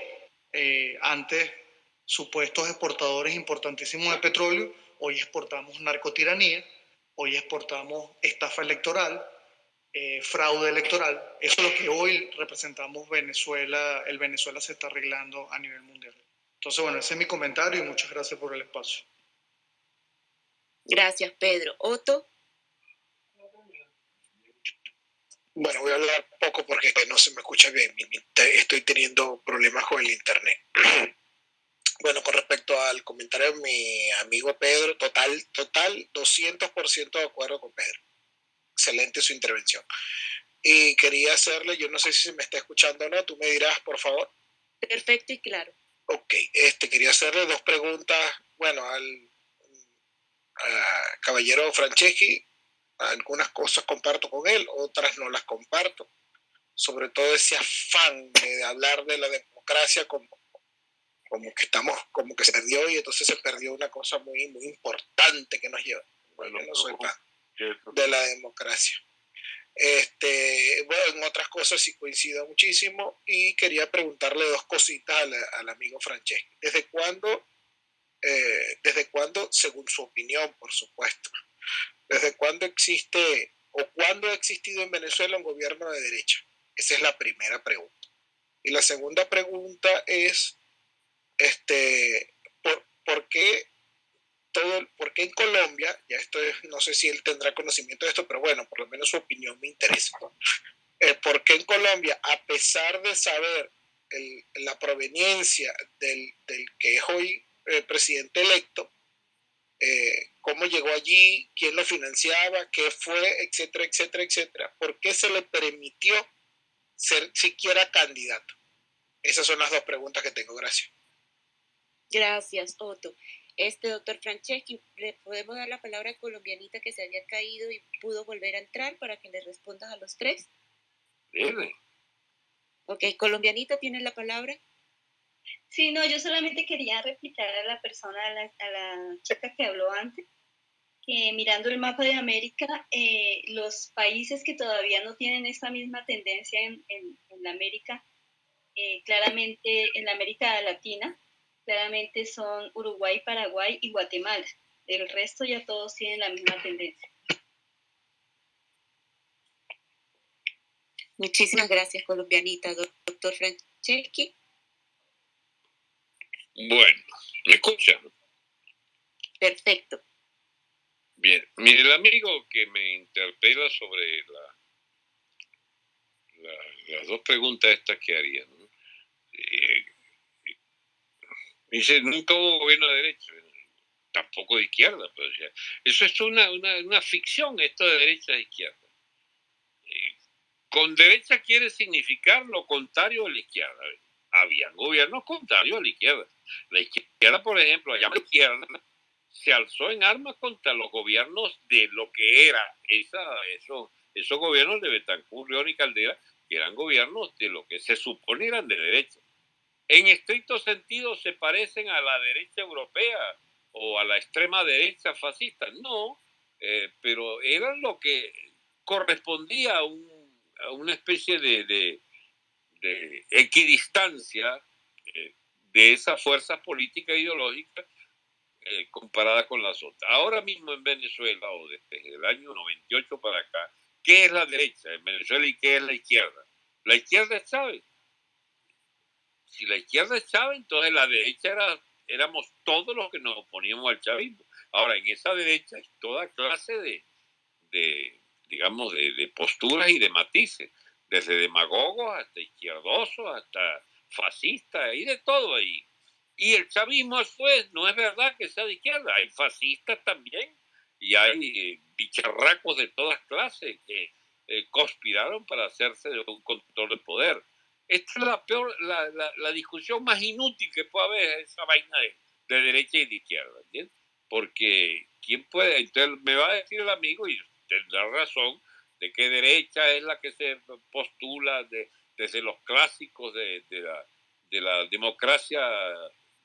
eh, antes supuestos exportadores importantísimos de petróleo, hoy exportamos narcotiranía, hoy exportamos estafa electoral, eh, fraude electoral. Eso es lo que hoy representamos Venezuela, el Venezuela se está arreglando a nivel mundial. Entonces, bueno, ese es mi comentario y muchas gracias por el espacio. Gracias, Pedro. Otto. Bueno, voy a hablar poco porque no se me escucha bien. Estoy teniendo problemas con el internet. Bueno, con respecto al comentario de mi amigo Pedro, total, total, 200% de acuerdo con Pedro. Excelente su intervención. Y quería hacerle, yo no sé si se me está escuchando o no, tú me dirás, por favor. Perfecto y claro. Ok, este, quería hacerle dos preguntas, bueno, al caballero Franceschi, algunas cosas comparto con él, otras no las comparto. Sobre todo ese afán de hablar de la democracia como, como que estamos, como que se perdió y entonces se perdió una cosa muy, muy importante que nos lleva. Bueno, no de la democracia. Este, bueno, en otras cosas sí coincido muchísimo y quería preguntarle dos cositas al, amigo Franceschi. ¿Desde cuándo, eh, desde cuándo, según su opinión, por supuesto, ¿Desde cuándo existe o cuándo ha existido en Venezuela un gobierno de derecha? Esa es la primera pregunta. Y la segunda pregunta es, este, ¿por, qué todo, por qué en Colombia, ya esto no sé si él tendrá conocimiento de esto, pero bueno, por lo menos su opinión me interesa. Eh, ¿Por qué en Colombia, a pesar de saber la proveniencia del, que es hoy eh, presidente electo, eh, cómo llegó allí, quién lo financiaba, qué fue, etcétera, etcétera, etcétera. ¿Por qué se le permitió ser siquiera candidato? Esas son las dos preguntas que tengo. Gracias. Gracias, Otto. Este doctor Franceschi, ¿le podemos dar la palabra a Colombianita que se había caído y pudo volver a entrar para que le respondas a los tres? Dime. Ok, Colombianita, tiene la palabra? Sí, no, yo solamente quería replicar a la persona, a la, chica que habló antes, que mirando el mapa de América, eh, los países que todavía no tienen esta misma tendencia en, en, América, eh, claramente en la América Latina, claramente son Uruguay, Paraguay y Guatemala. El resto ya todos tienen la misma tendencia. Muchísimas gracias, colombianita. Doctor Franceschi. Bueno, ¿me escuchan? Perfecto. Bien, el amigo que me interpela sobre la, las dos preguntas estas que harían, eh, dice, nunca hubo gobierno de derecha, tampoco de izquierda. Pues, eso es una, una, ficción, esto de derecha e izquierda. Eh, con derecha quiere significar lo contrario de la izquierda. Había gobiernos contrarios a la izquierda. La izquierda, por ejemplo, la izquierda se alzó en armas contra los gobiernos de lo que era esa, eso, esos gobiernos de Betancourt, León y Caldera, que eran gobiernos de lo que se supone eran de derecha. En estricto sentido se parecen a la derecha europea o a la extrema derecha fascista. No, eh, pero eran lo que correspondía a, una especie de, equidistancia de esas fuerzas políticas e ideológicas eh, comparada con las otras. Ahora mismo en Venezuela, o desde el año 98 para acá, ¿qué es la derecha en Venezuela y qué es la izquierda? La izquierda es Chávez. Si la izquierda es Chávez, entonces la derecha era, éramos todos los que nos oponíamos al chavismo. Ahora, en esa derecha hay toda clase de, de digamos, de, de, posturas y de matices, desde demagogos hasta izquierdosos, hasta fascistas, y de todo ahí. Y el chavismo, pues, no es verdad que sea de izquierda, hay fascistas también y hay eh, bicharracos de todas clases que eh, conspiraron para hacerse de un control de poder. Esta es la peor, la, la, discusión más inútil que puede haber, esa vaina de, de derecha y de izquierda, ¿entiendes? Porque, ¿quién puede? Entonces me va a decir el amigo, y tendrá razón, de que derecha es la que se postula de, desde los clásicos de, la, de la democracia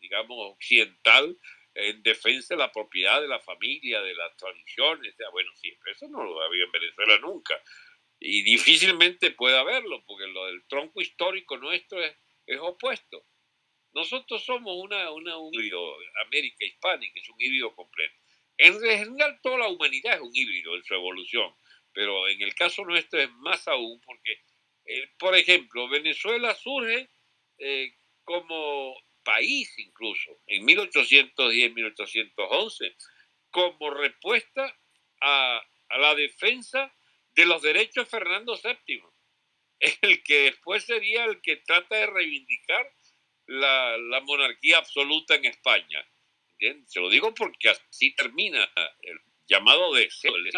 digamos, occidental en defensa de la propiedad de la familia, de las tradiciones. bueno, siempre eso no lo había en Venezuela nunca. Y difícilmente puede haberlo, porque lo del tronco histórico nuestro es, es opuesto. Nosotros somos una, una, un híbrido, América hispánica, es un híbrido completo. En general, toda la humanidad es un híbrido en su evolución, pero en el caso nuestro es más aún porque, eh, por ejemplo, Venezuela surge eh, como país incluso, en 1810, 1811, como respuesta a, la defensa de los derechos de Fernando VII, el que después sería el que trata de reivindicar la, monarquía absoluta en España. Se lo digo porque así termina el llamado deseo. El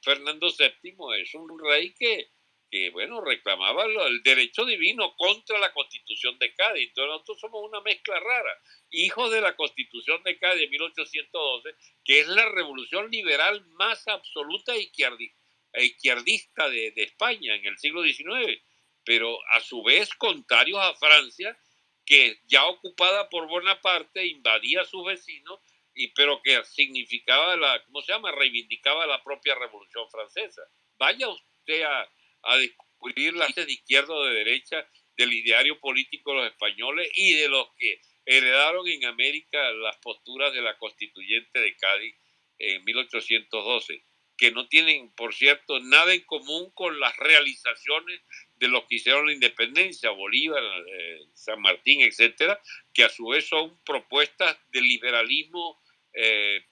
Fernando VII es un rey que que, bueno, reclamaba el derecho divino contra la constitución de Cádiz. Entonces nosotros somos una mezcla rara, hijos de la constitución de Cádiz de 1812, que es la revolución liberal más absoluta izquierdista de, de España en el siglo XIX, pero a su vez contrarios a Francia, que ya ocupada por Bonaparte invadía a sus vecinos y pero que significaba la, ¿cómo se llama? Reivindicaba la propia Revolución Francesa. Vaya usted a, a descubrir las de izquierda o de derecha del ideario político de los españoles y de los que heredaron en América las posturas de la constituyente de Cádiz en 1812, que no tienen, por cierto, nada en común con las realizaciones de los que hicieron la independencia, Bolívar, eh, San Martín, etcétera, que a su vez son propuestas de liberalismo eh,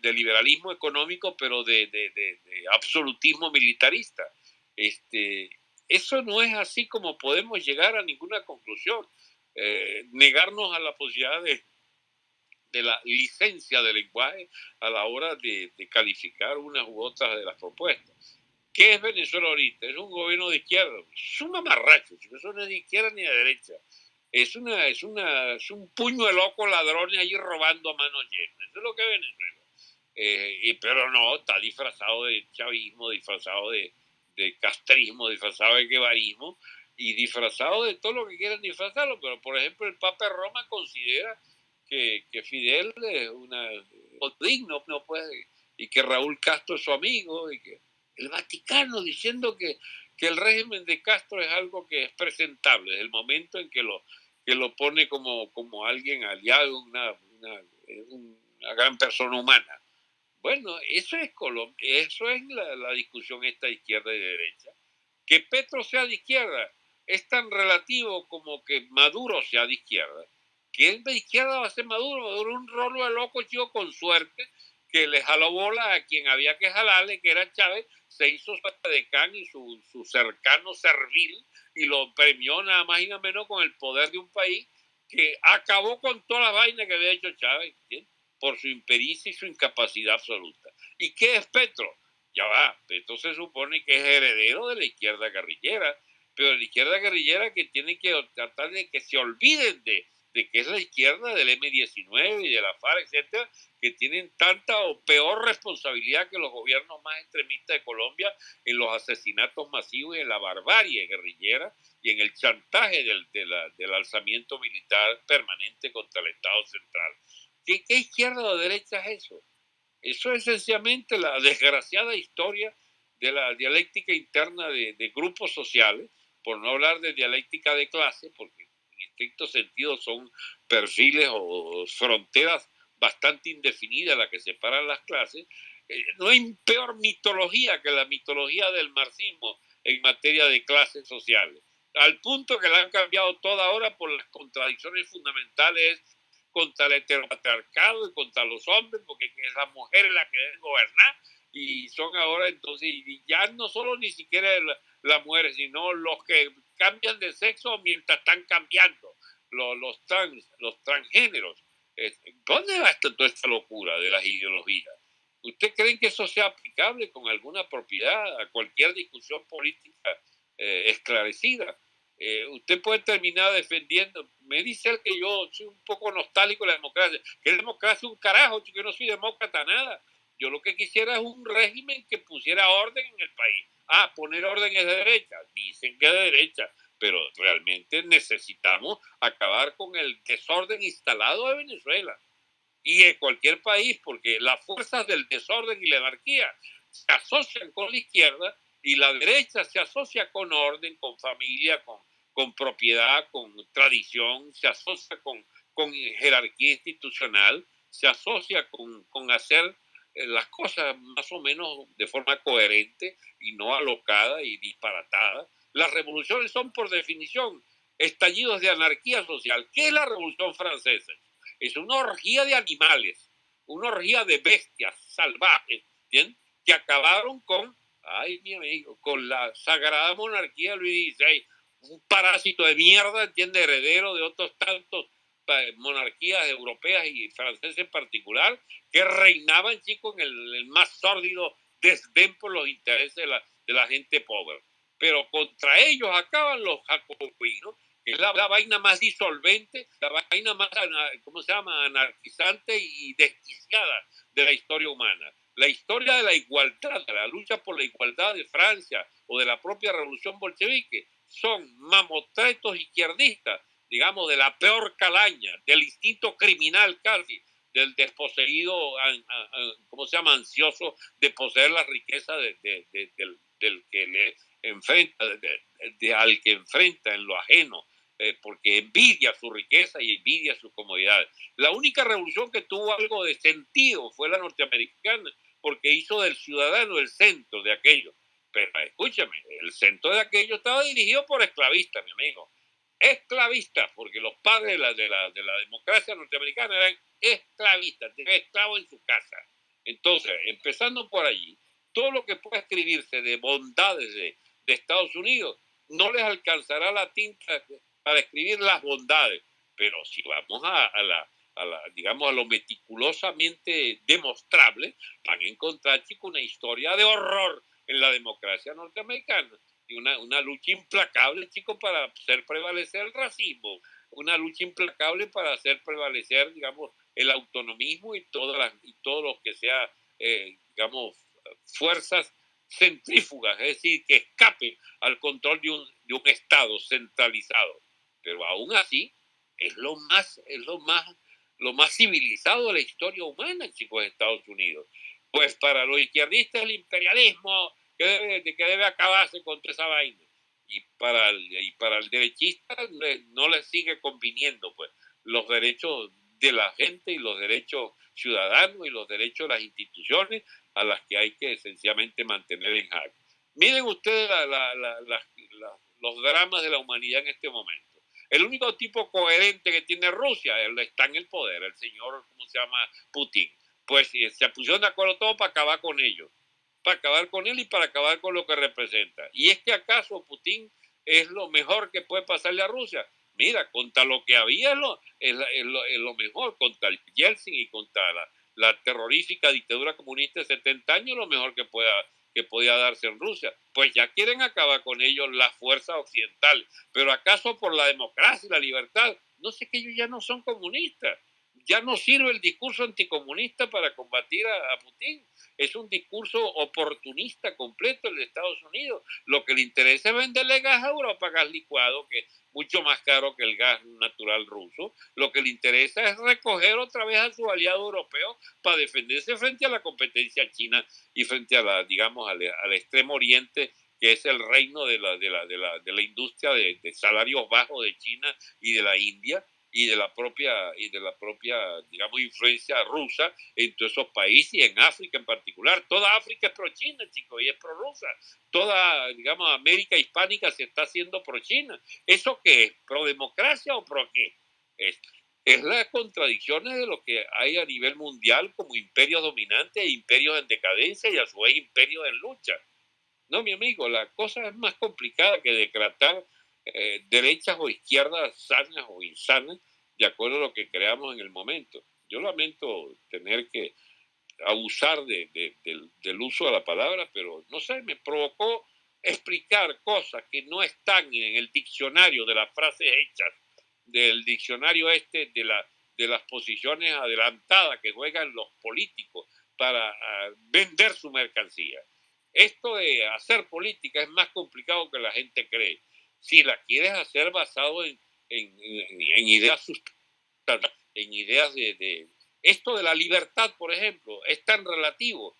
de liberalismo económico, pero de absolutismo militarista. Este, eso no es así como podemos llegar a ninguna conclusión. Eh, negarnos a la posibilidad de, de, la licencia del lenguaje a la hora de, calificar unas u otras de las propuestas. ¿Qué es Venezuela ahorita? Es un gobierno de izquierda. Es un mamarracho, eso no es de izquierda ni de derecha. Es, una, es, una, es un puño de locos ladrones allí robando a manos llenas. Eso es lo que es Venezuela. Eh, y, pero no, está disfrazado de chavismo, disfrazado de, de castrismo, disfrazado de guevarismo y disfrazado de todo lo que quieran disfrazarlo. Pero, por ejemplo, el Papa de Roma considera que, que Fidel es una, digno, no puede, y que Raúl Castro es su amigo, y que el Vaticano diciendo que, que el régimen de Castro es algo que es presentable, es el momento en que lo, que lo pone como, como alguien aliado, una, una, una gran persona humana. Bueno, eso es, eso es la, discusión esta izquierda y derecha. Que Petro sea de izquierda es tan relativo como que Maduro sea de izquierda. Que de izquierda va a ser Maduro? Maduro un rolo de loco chico con suerte que le jaló bola a quien había que jalarle, que era Chávez, se hizo de can y su, su cercano servil y lo premió nada más y nada menos con el poder de un país que acabó con toda la vaina que había hecho Chávez, por su impericia y su incapacidad absoluta. ¿Y qué es Petro? Ya va, Petro se supone que es heredero de la izquierda guerrillera, pero la izquierda guerrillera que tiene que tratar de que se olviden de, de que es la izquierda del M19 y de la FARC, etcétera, que tienen tanta o peor responsabilidad que los gobiernos más extremistas de Colombia en los asesinatos masivos y en la barbarie guerrillera y en el chantaje del, del alzamiento militar permanente contra el Estado central. ¿Qué, ¿Qué, izquierda o derecha es eso? Eso es esencialmente la desgraciada historia de la dialéctica interna de, de grupos sociales, por no hablar de dialéctica de clase, porque estricto sentido son perfiles o fronteras bastante indefinidas las que separan las clases, eh, no hay peor mitología que la mitología del marxismo en materia de clases sociales, al punto que la han cambiado toda ahora por las contradicciones fundamentales contra el heteropatriarcado y contra los hombres, porque es la mujer la que deben gobernar, y son ahora entonces, ya no solo ni siquiera las mujeres, sino los que cambian de sexo mientras están cambiando, los, los, trans, los transgéneros. ¿Dónde va toda esta locura de las ideologías? ¿Usted cree que eso sea aplicable con alguna propiedad a cualquier discusión política eh, esclarecida? Eh, usted puede terminar defendiendo, me dice él que yo soy un poco nostálgico de la democracia, que la democracia es un carajo, yo no soy demócrata nada. Yo lo que quisiera es un régimen que pusiera orden en el país. Ah, poner orden es de derecha. Dicen que es de derecha, pero realmente necesitamos acabar con el desorden instalado de Venezuela y de cualquier país, porque las fuerzas del desorden y la anarquía se asocian con la izquierda y la derecha se asocia con orden, con familia, con, con propiedad, con tradición, se asocia con, con jerarquía institucional, se asocia con, con hacer eh, las cosas más o menos de forma coherente y no alocada y disparatada. Las revoluciones son por definición estallidos de anarquía social. ¿Qué es la revolución francesa? Es una orgía de animales, una orgía de bestias salvajes, ¿bien? que acabaron con, ay mi amigo, con la sagrada monarquía de Luis XVI, un parásito de mierda, ¿entiende? Heredero de otros tantos monarquías europeas y francesas en particular, que reinaban, chicos, en el, más sórdido desdén por los intereses de la, de la gente pobre. Pero contra ellos acaban los jacobinos, que es la, vaina más disolvente, la vaina más, ¿cómo se llama?, anarquizante y desquiciada de la historia humana. La historia de la igualdad, de la lucha por la igualdad de Francia o de la propia revolución bolchevique, son mamotretos izquierdistas digamos, de la peor calaña, del instinto criminal casi, del desposeído, ¿cómo se llama?, ansioso de poseer la riqueza del, del, que le enfrenta, de, al que enfrenta en lo ajeno, eh, porque envidia su riqueza y envidia su comodidad. La única revolución que tuvo algo de sentido fue la norteamericana, porque hizo del ciudadano el centro de aquello. Pero escúchame, el centro de aquello estaba dirigido por esclavistas, mi amigo esclavistas, porque los padres de la, de la, de la democracia norteamericana eran esclavistas, tenían esclavos en su casa. Entonces, empezando por allí, todo lo que pueda escribirse de bondades de, de Estados Unidos no les alcanzará la tinta para escribir las bondades. Pero si vamos a, a la, a la, digamos, a lo meticulosamente demostrable, van a encontrar, chicos, una historia de horror en la democracia norteamericana una, una lucha implacable, chicos, para hacer prevalecer el racismo, una lucha implacable para hacer prevalecer, digamos, el autonomismo y, todas las, y todo lo que sea, eh, digamos, fuerzas centrífugas, es decir, que escape al control de un, de un Estado centralizado. Pero aún así, es lo más, es lo más, lo más civilizado de la historia humana, chicos, de Estados Unidos. Pues para los izquierdistas el imperialismo debe, que debe acabarse contra esa vaina. Y para el, y para el derechista no le sigue conviniendo pues, los derechos de la gente y los derechos ciudadanos y los derechos de las instituciones a las que hay que esencialmente mantener en jaque. Miren ustedes los dramas de la humanidad en este momento. El único tipo coherente que tiene Rusia está en el poder, el señor, ¿cómo se llama? Putin. Pues eh, se pusieron de acuerdo todo para acabar con ellos para acabar con él y para acabar con lo que representa. ¿Y es que acaso Putin es lo mejor que puede pasarle a Rusia? Mira, contra lo que había lo, es, lo, mejor, contra el Yeltsin y contra la, terrorífica dictadura comunista de 70 años, lo mejor que pueda que podía darse en Rusia. Pues ya quieren acabar con ellos las fuerzas occidentales. Pero acaso por la democracia y la libertad, no sé que ellos ya no son comunistas ya no sirve el discurso anticomunista para combatir a, Putin. Es un discurso oportunista completo el de Estados Unidos. Lo que le interesa es venderle gas a Europa, gas licuado, que es mucho más caro que el gas natural ruso. Lo que le interesa es recoger otra vez a su aliado europeo para defenderse frente a la competencia china y frente a la, digamos, al, extremo oriente que es el reino de la, de la, de la, de la industria de, de salarios bajos de China y de la India, y de la propia y de la propia digamos influencia rusa en todos esos países y en África en particular. Toda África es pro China chicos y es pro rusa toda digamos América hispánica se está haciendo pro China eso qué es pro democracia o pro qué es es las contradicciones de lo que hay a nivel mundial como imperios dominantes e imperios en decadencia y a su vez imperios en lucha. No mi amigo la cosa es más complicada que decretar eh, derechas o izquierdas sanas o insanas, de acuerdo a lo que creamos en el momento. Yo lamento tener que abusar de, del uso de la palabra, pero no sé, me provocó explicar cosas que no están en el diccionario de las frases hechas, del diccionario este de, la, de las posiciones adelantadas que juegan los políticos para ah, vender su mercancía. Esto de hacer política es más complicado que la gente cree si la quieres hacer basado en, en, en ideas en ideas de, de, Esto de la libertad, por ejemplo, es tan relativo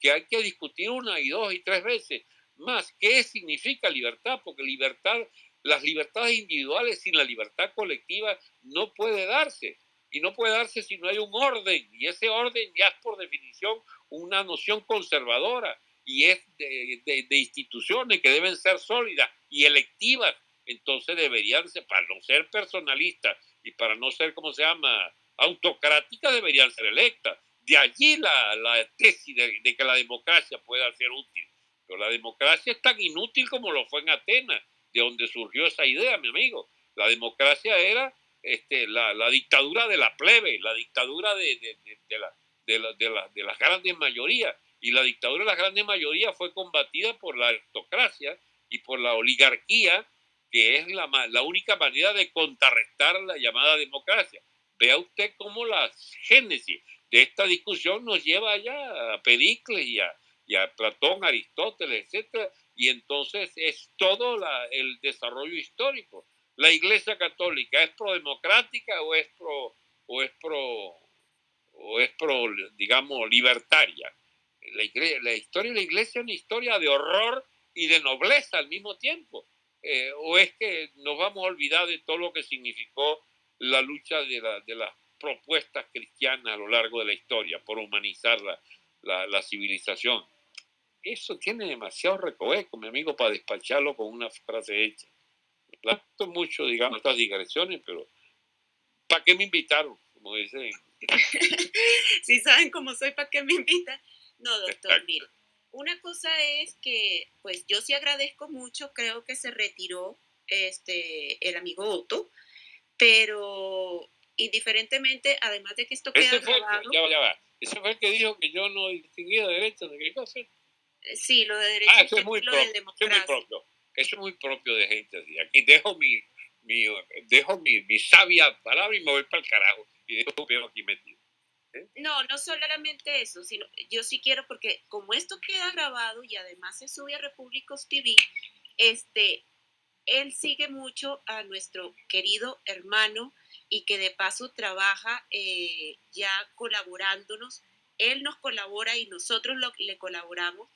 que hay que discutir una y dos y tres veces más qué significa libertad, porque libertad, las libertades individuales sin la libertad colectiva no puede darse. Y no puede darse si no hay un orden, y ese orden ya es por definición una noción conservadora y es de, de, instituciones que deben ser sólidas y electivas, entonces deberían ser, para no ser personalistas y para no ser, ¿cómo se llama?, autocráticas, deberían ser electas. De allí la, la tesis de, de, que la democracia pueda ser útil. Pero la democracia es tan inútil como lo fue en Atenas, de donde surgió esa idea, mi amigo. La democracia era este, la, la dictadura de la plebe, la dictadura de, de, de la, de, la, de las grandes mayorías y la dictadura de la grande mayoría fue combatida por la aristocracia y por la oligarquía, que es la, la única manera de contrarrestar la llamada democracia. Vea usted cómo la génesis de esta discusión nos lleva allá a Pericles y a, y a Platón, Aristóteles, etc. Y entonces es todo la, el desarrollo histórico. ¿La Iglesia Católica es pro-democrática o es pro, o es pro, o es pro, digamos, libertaria? La, historia de la iglesia es una historia de horror y de nobleza al mismo tiempo. Eh, ¿O es que nos vamos a olvidar de todo lo que significó la lucha de, las propuestas cristianas a lo largo de la historia por humanizar la, civilización? Eso tiene demasiado recoveco, mi amigo, para despacharlo con una frase hecha. Lamento mucho, digamos, estas digresiones, pero ¿para qué me invitaron? Como dicen. si saben cómo soy, ¿para qué me invitan? No, doctor, mire, una cosa es que, pues yo sí agradezco mucho, creo que se retiró este, el amigo Otto, pero indiferentemente, además de que esto queda Ese fue, grabado... Ya, ya va. Ese fue el que dijo que yo no distinguía derechos de qué cosa. Eh, sí, lo de derechos ah, eso es muy, propio, eso es muy propio. Eso es muy propio de gente así. Aquí dejo mi, mi dejo mi, mi sabia palabra y me voy para el carajo. Y dejo veo aquí metido. No, no solamente eso, sino yo sí quiero porque como esto queda grabado y además se sube a Repúblicos TV, este, él sigue mucho a nuestro querido hermano y que de paso trabaja eh, ya colaborándonos. Él nos colabora y nosotros lo, le colaboramos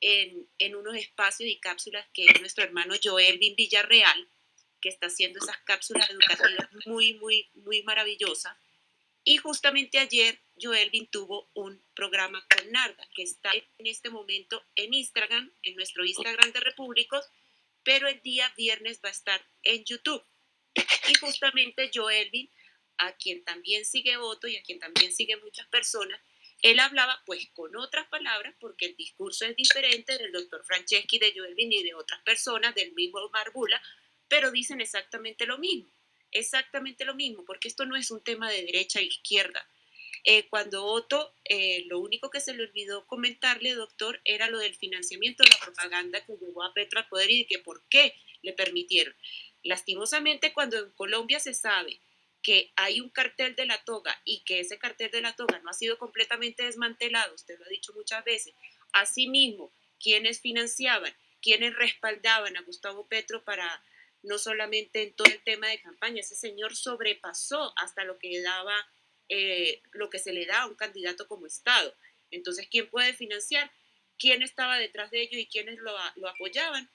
en, en, unos espacios y cápsulas que es nuestro hermano Joelvin Villarreal, que está haciendo esas cápsulas educativas muy, muy, muy maravillosas y justamente ayer Joelvin tuvo un programa con Narda, que está en este momento en Instagram, en nuestro Instagram de Repúblicos, pero el día viernes va a estar en YouTube. Y justamente Joelvin, a quien también sigue Otto y a quien también sigue muchas personas, él hablaba pues con otras palabras, porque el discurso es diferente del doctor Franceschi, de Joelvin y de otras personas del mismo Marbula, pero dicen exactamente lo mismo exactamente lo mismo, porque esto no es un tema de derecha e izquierda. Eh, cuando Otto, eh, lo único que se le olvidó comentarle, doctor, era lo del financiamiento de la propaganda que llevó a Petro al poder y que por qué le permitieron. Lastimosamente, cuando en Colombia se sabe que hay un cartel de la toga y que ese cartel de la toga no ha sido completamente desmantelado, usted lo ha dicho muchas veces, asimismo, quienes financiaban, quienes respaldaban a Gustavo Petro para no solamente en todo el tema de campaña, ese señor sobrepasó hasta lo que daba, eh, lo que se le da a un candidato como Estado. Entonces, ¿quién puede financiar? ¿Quién estaba detrás de ello y quiénes lo, lo apoyaban?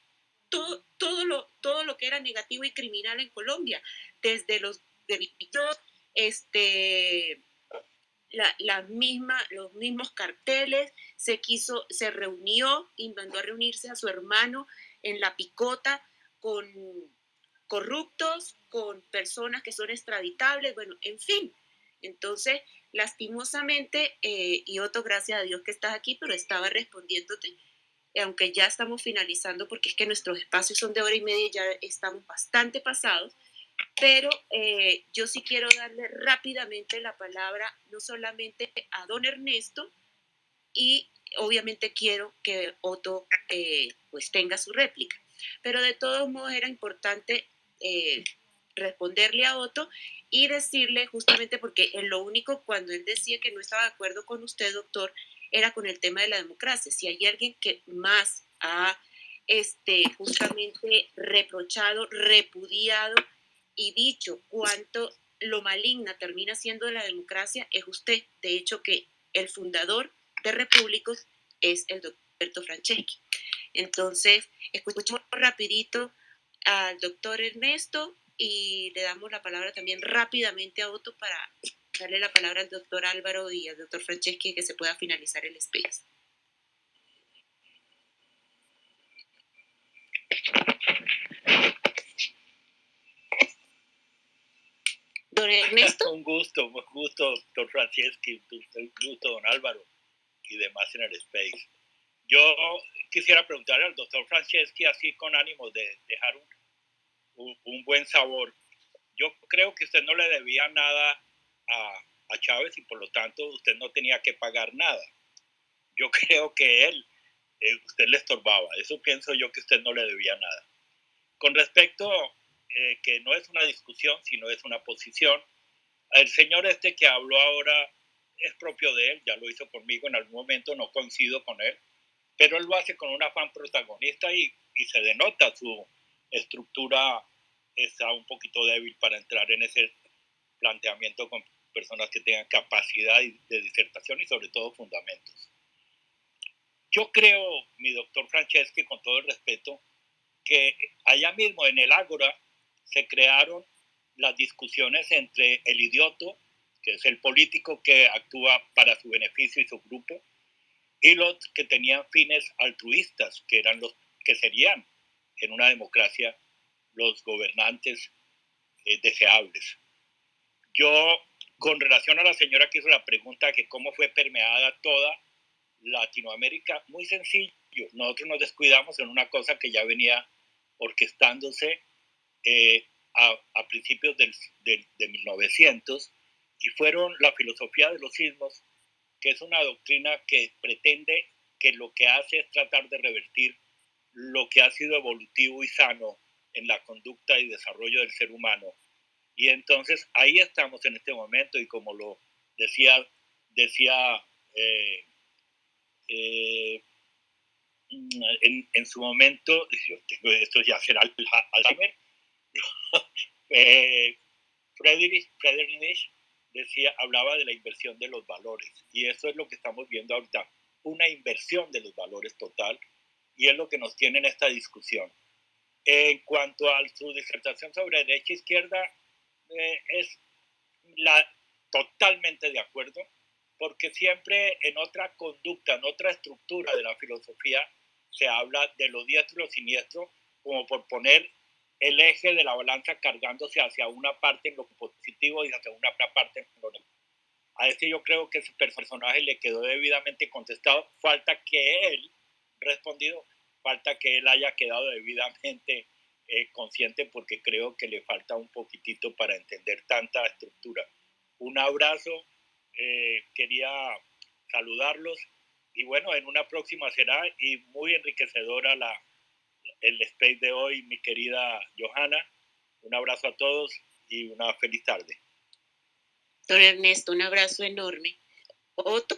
Todo, todo, lo, todo lo que era negativo y criminal en Colombia, desde los delitos, este, la, la, misma, los mismos carteles, se quiso, se reunió y mandó a reunirse a su hermano en la picota con corruptos, con personas que son extraditables, bueno, en fin. Entonces, lastimosamente, eh, y Otto, gracias a Dios que estás aquí, pero estaba respondiéndote, aunque ya estamos finalizando, porque es que nuestros espacios son de hora y media y ya estamos bastante pasados, pero eh, yo sí quiero darle rápidamente la palabra no solamente a don Ernesto, y obviamente quiero que Otto eh, pues tenga su réplica. Pero de todos modos era importante eh, responderle a Otto y decirle justamente porque en lo único cuando él decía que no estaba de acuerdo con usted, doctor, era con el tema de la democracia. Si hay alguien que más ha este, justamente reprochado, repudiado y dicho cuánto lo maligna termina siendo la democracia, es usted. De hecho, que el fundador de Repúblicos es el doctor Franceschi. Entonces, escuchamos rapidito al doctor Ernesto y le damos la palabra también rápidamente a Otto para darle la palabra al doctor Álvaro y al doctor Franceschi que se pueda finalizar el space. Don Ernesto. Un gusto, un gusto, doctor Franceschi, un gusto, don Álvaro y demás en el space. Yo quisiera preguntarle al doctor Franceschi, así con ánimo de dejar un, buen sabor. Yo creo que usted no le debía nada a, a Chávez y por lo tanto usted no tenía que pagar nada. Yo creo que él, eh, usted le estorbaba. Eso pienso yo que usted no le debía nada. Con respecto, eh, que no es una discusión, sino es una posición, el señor este que habló ahora es propio de él, ya lo hizo conmigo en algún momento, no coincido con él, pero él lo hace con un afán protagonista y, y se denota su estructura está un poquito débil para entrar en ese planteamiento con personas que tengan capacidad de disertación y sobre todo fundamentos. Yo creo, mi doctor Franceschi, con todo el respeto, que allá mismo en el Ágora se crearon las discusiones entre el idioto, que es el político que actúa para su beneficio y su grupo, y los que tenían fines altruistas, que eran los que serían en una democracia los gobernantes eh, deseables. Yo, con relación a la señora que hizo la pregunta que cómo fue permeada toda Latinoamérica, muy sencillo. Nosotros nos descuidamos en una cosa que ya venía orquestándose eh, a, principios del, de 1900 y fueron la filosofía de los sismos que es una doctrina que pretende que lo que hace es tratar de revertir lo que ha sido evolutivo y sano en la conducta y desarrollo del ser humano. Y entonces ahí estamos en este momento y como lo decía, decía eh, eh, en, su momento, esto ya será Alzheimer, eh, Friedrich, Friedrich decía, hablaba de la inversión de los valores. Y eso es lo que estamos viendo ahorita, una inversión de los valores total. Y es lo que nos tiene en esta discusión. En cuanto a su disertación sobre derecha e izquierda, eh, es la, totalmente de acuerdo, porque siempre en otra conducta, en otra estructura de la filosofía, se habla de lo diestro y lo siniestro, como por poner el eje de la balanza cargándose hacia una parte en lo positivo y hacia una parte en lo negativo. A este yo creo que ese personaje le quedó debidamente contestado. Falta que él, respondido, falta que él haya quedado debidamente eh, consciente porque creo que le falta un poquitito para entender tanta estructura. Un abrazo, eh, quería saludarlos y bueno, en una próxima será y muy enriquecedora la, el space de hoy, mi querida Johanna. Un abrazo a todos y una feliz tarde. Don Ernesto, un abrazo enorme. Otto.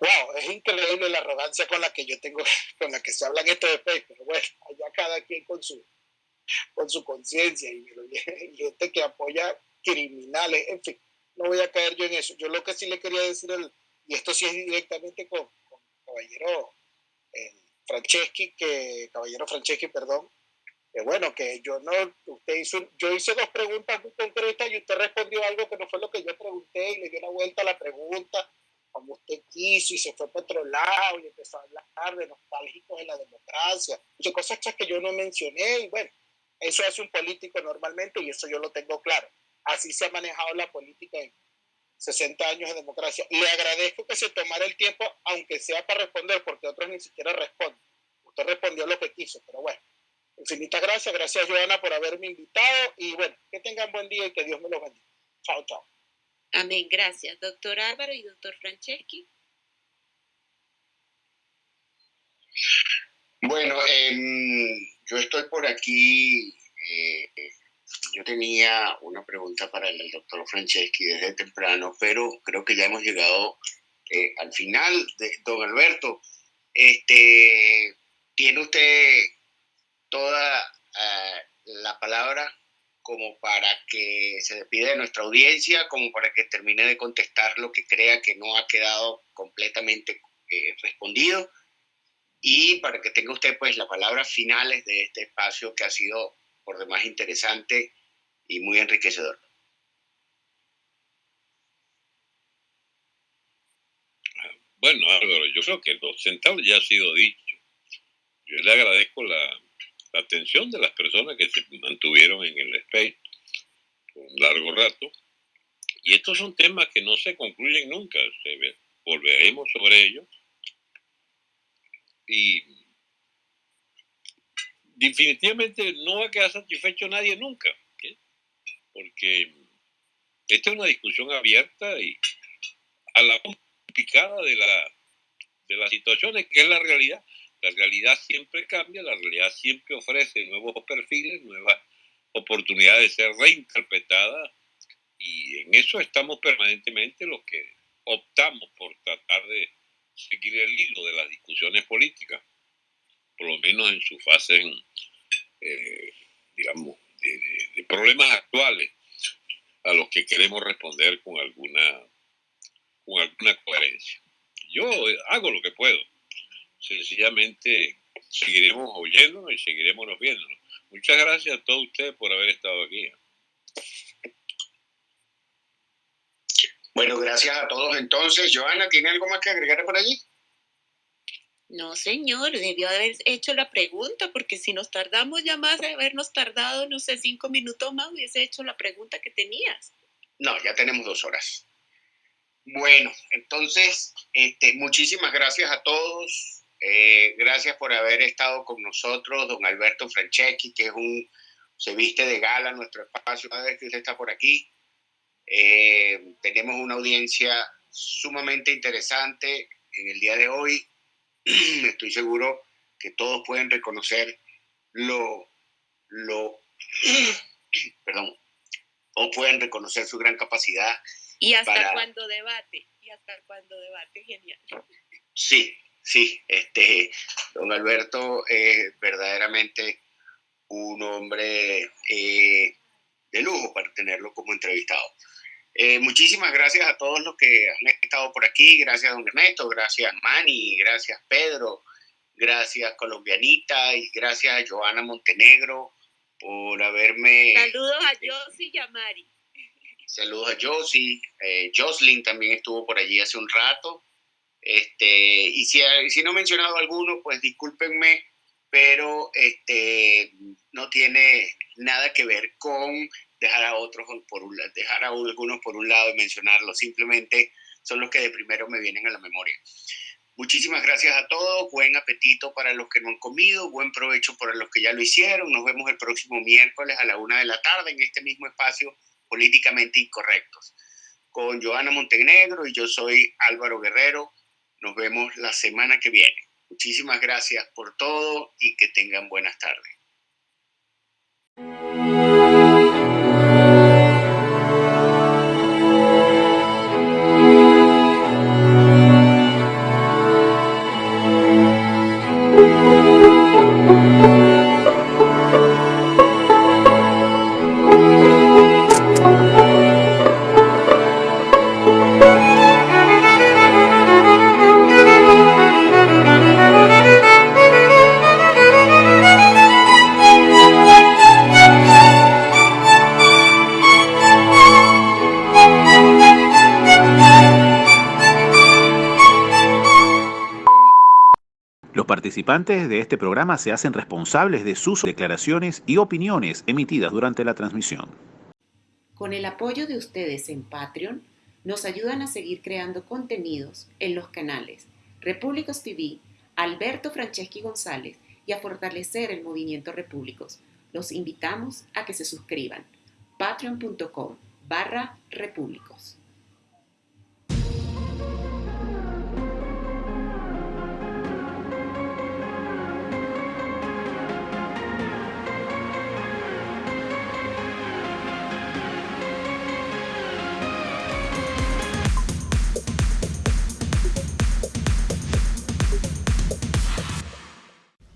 Wow, es increíble la arrogancia con la que yo tengo, con la que se hablan estos space, pero bueno, allá cada quien con su con su conciencia y, gente que apoya criminales, en fin, no voy a caer yo en eso. Yo lo que sí le quería decir, el, y esto sí es directamente con, con caballero Franceschi, que, caballero Franceschi, perdón, que bueno, que yo no, usted hizo, yo hice dos preguntas muy concretas y usted respondió algo que no fue lo que yo pregunté y le dio la vuelta a la pregunta como usted quiso y se fue por otro lado y empezó a hablar de nostálgicos de la democracia, de cosas que yo no mencioné y bueno, eso hace un político normalmente y eso yo lo tengo claro. Así se ha manejado la política en 60 años de democracia. Le agradezco que se tomara el tiempo, aunque sea para responder, porque otros ni siquiera responden. Usted respondió lo que quiso, pero bueno. Infinitas gracias. Gracias, Joana, por haberme invitado. Y bueno, que tengan buen día y que Dios me los bendiga. Chao, chao. Amén. Gracias, doctor Álvaro y doctor Franceschi. Bueno, em, yo estoy por aquí. Eh, yo tenía una pregunta para el doctor Franceschi desde temprano, pero creo que ya hemos llegado eh, al final. De, don Alberto, este, ¿tiene usted toda eh, la palabra como para que se despide de nuestra audiencia, como para que termine de contestar lo que crea que no ha quedado completamente eh, respondido y para que tenga usted pues las palabras finales de este espacio que ha sido por demás interesante y muy enriquecedor. Bueno, Álvaro, yo creo que lo sentado ya ha sido dicho. Yo le agradezco la, atención de las personas que se mantuvieron en el space por un largo rato. Y estos son temas que no se concluyen nunca. volveremos sobre ellos. Y definitivamente no va a quedar satisfecho nadie nunca porque esta es una discusión abierta y a la complicada de la, de las situaciones, que es la realidad. La realidad siempre cambia, la realidad siempre ofrece nuevos perfiles, nuevas oportunidades de ser reinterpretada y en eso estamos permanentemente los que optamos por tratar de seguir el hilo de las discusiones políticas, por lo menos en su fase, eh, digamos, de, problemas actuales a los que queremos responder con alguna, con alguna coherencia. Yo hago lo que puedo. Sencillamente seguiremos oyéndonos y seguiremos viéndonos. Muchas gracias a todos ustedes por haber estado aquí. Bueno, gracias a todos entonces. Joana, ¿tiene algo más que agregar por allí? No, señor, debió haber hecho la pregunta, porque si nos tardamos ya más de habernos tardado, no sé, cinco minutos más, hubiese hecho la pregunta que tenías. No, ya tenemos dos horas. Bueno, entonces, este, muchísimas gracias a todos. Eh, gracias por haber estado con nosotros, don Alberto Franceschi, que es un, se viste de gala nuestro espacio cada vez que usted está por aquí. Eh, tenemos una audiencia sumamente interesante en el día de hoy estoy seguro que todos pueden reconocer lo, lo, perdón, o pueden reconocer su gran capacidad. Y hasta cuando debate, y hasta cuando debate, genial. Sí, sí, este, don Alberto es verdaderamente un hombre eh, de lujo para tenerlo como entrevistado. Eh, muchísimas gracias a todos los que han estado por aquí. Gracias, don Ernesto. Gracias, Manny. Gracias, Pedro. Gracias, Colombianita. Y gracias a Joana Montenegro por haberme. Saludos a Josie y a Mari. Saludos a Josie. Eh, Jocelyn también estuvo por allí hace un rato. Este, y si, si no he mencionado alguno, pues discúlpenme, pero este, no tiene nada que ver con dejar a otros por un, dejar a algunos por un lado y mencionarlos, simplemente son los que de primero me vienen a la memoria. Muchísimas gracias a todos, buen apetito para los que no han comido, buen provecho para los que ya lo hicieron. Nos vemos el próximo miércoles a la una de la tarde en este mismo espacio políticamente incorrectos. Con Joana Montenegro y yo soy Álvaro Guerrero. Nos vemos la semana que viene. Muchísimas gracias por todo y que tengan buenas tardes. Participantes de este programa se hacen responsables de sus declaraciones y opiniones emitidas durante la transmisión. Con el apoyo de ustedes en Patreon, nos ayudan a seguir creando contenidos en los canales Repúblicos TV, Alberto Franceschi González y a fortalecer el movimiento Repúblicos. Los invitamos a que se suscriban. patreon.com barra repúblicos.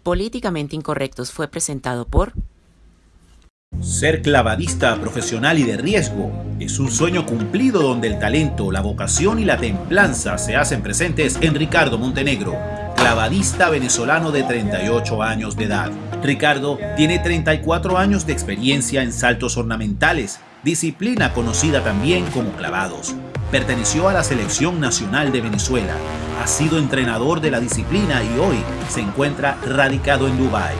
Políticamente Incorrectos fue presentado por... Ser clavadista profesional y de riesgo es un sueño cumplido donde el talento, la vocación y la templanza se hacen presentes en Ricardo Montenegro, clavadista venezolano de 38 años de edad. Ricardo tiene 34 años de experiencia en saltos ornamentales, disciplina conocida también como clavados. Perteneció a la Selección Nacional de Venezuela, ha sido entrenador de la disciplina y hoy se encuentra radicado en Dubái.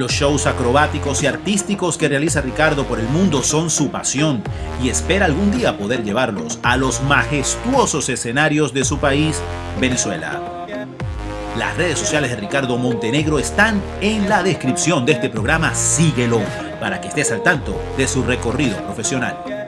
Los shows acrobáticos y artísticos que realiza Ricardo por el mundo son su pasión y espera algún día poder llevarlos a los majestuosos escenarios de su país, Venezuela. Las redes sociales de Ricardo Montenegro están en la descripción de este programa, síguelo para que estés al tanto de su recorrido profesional.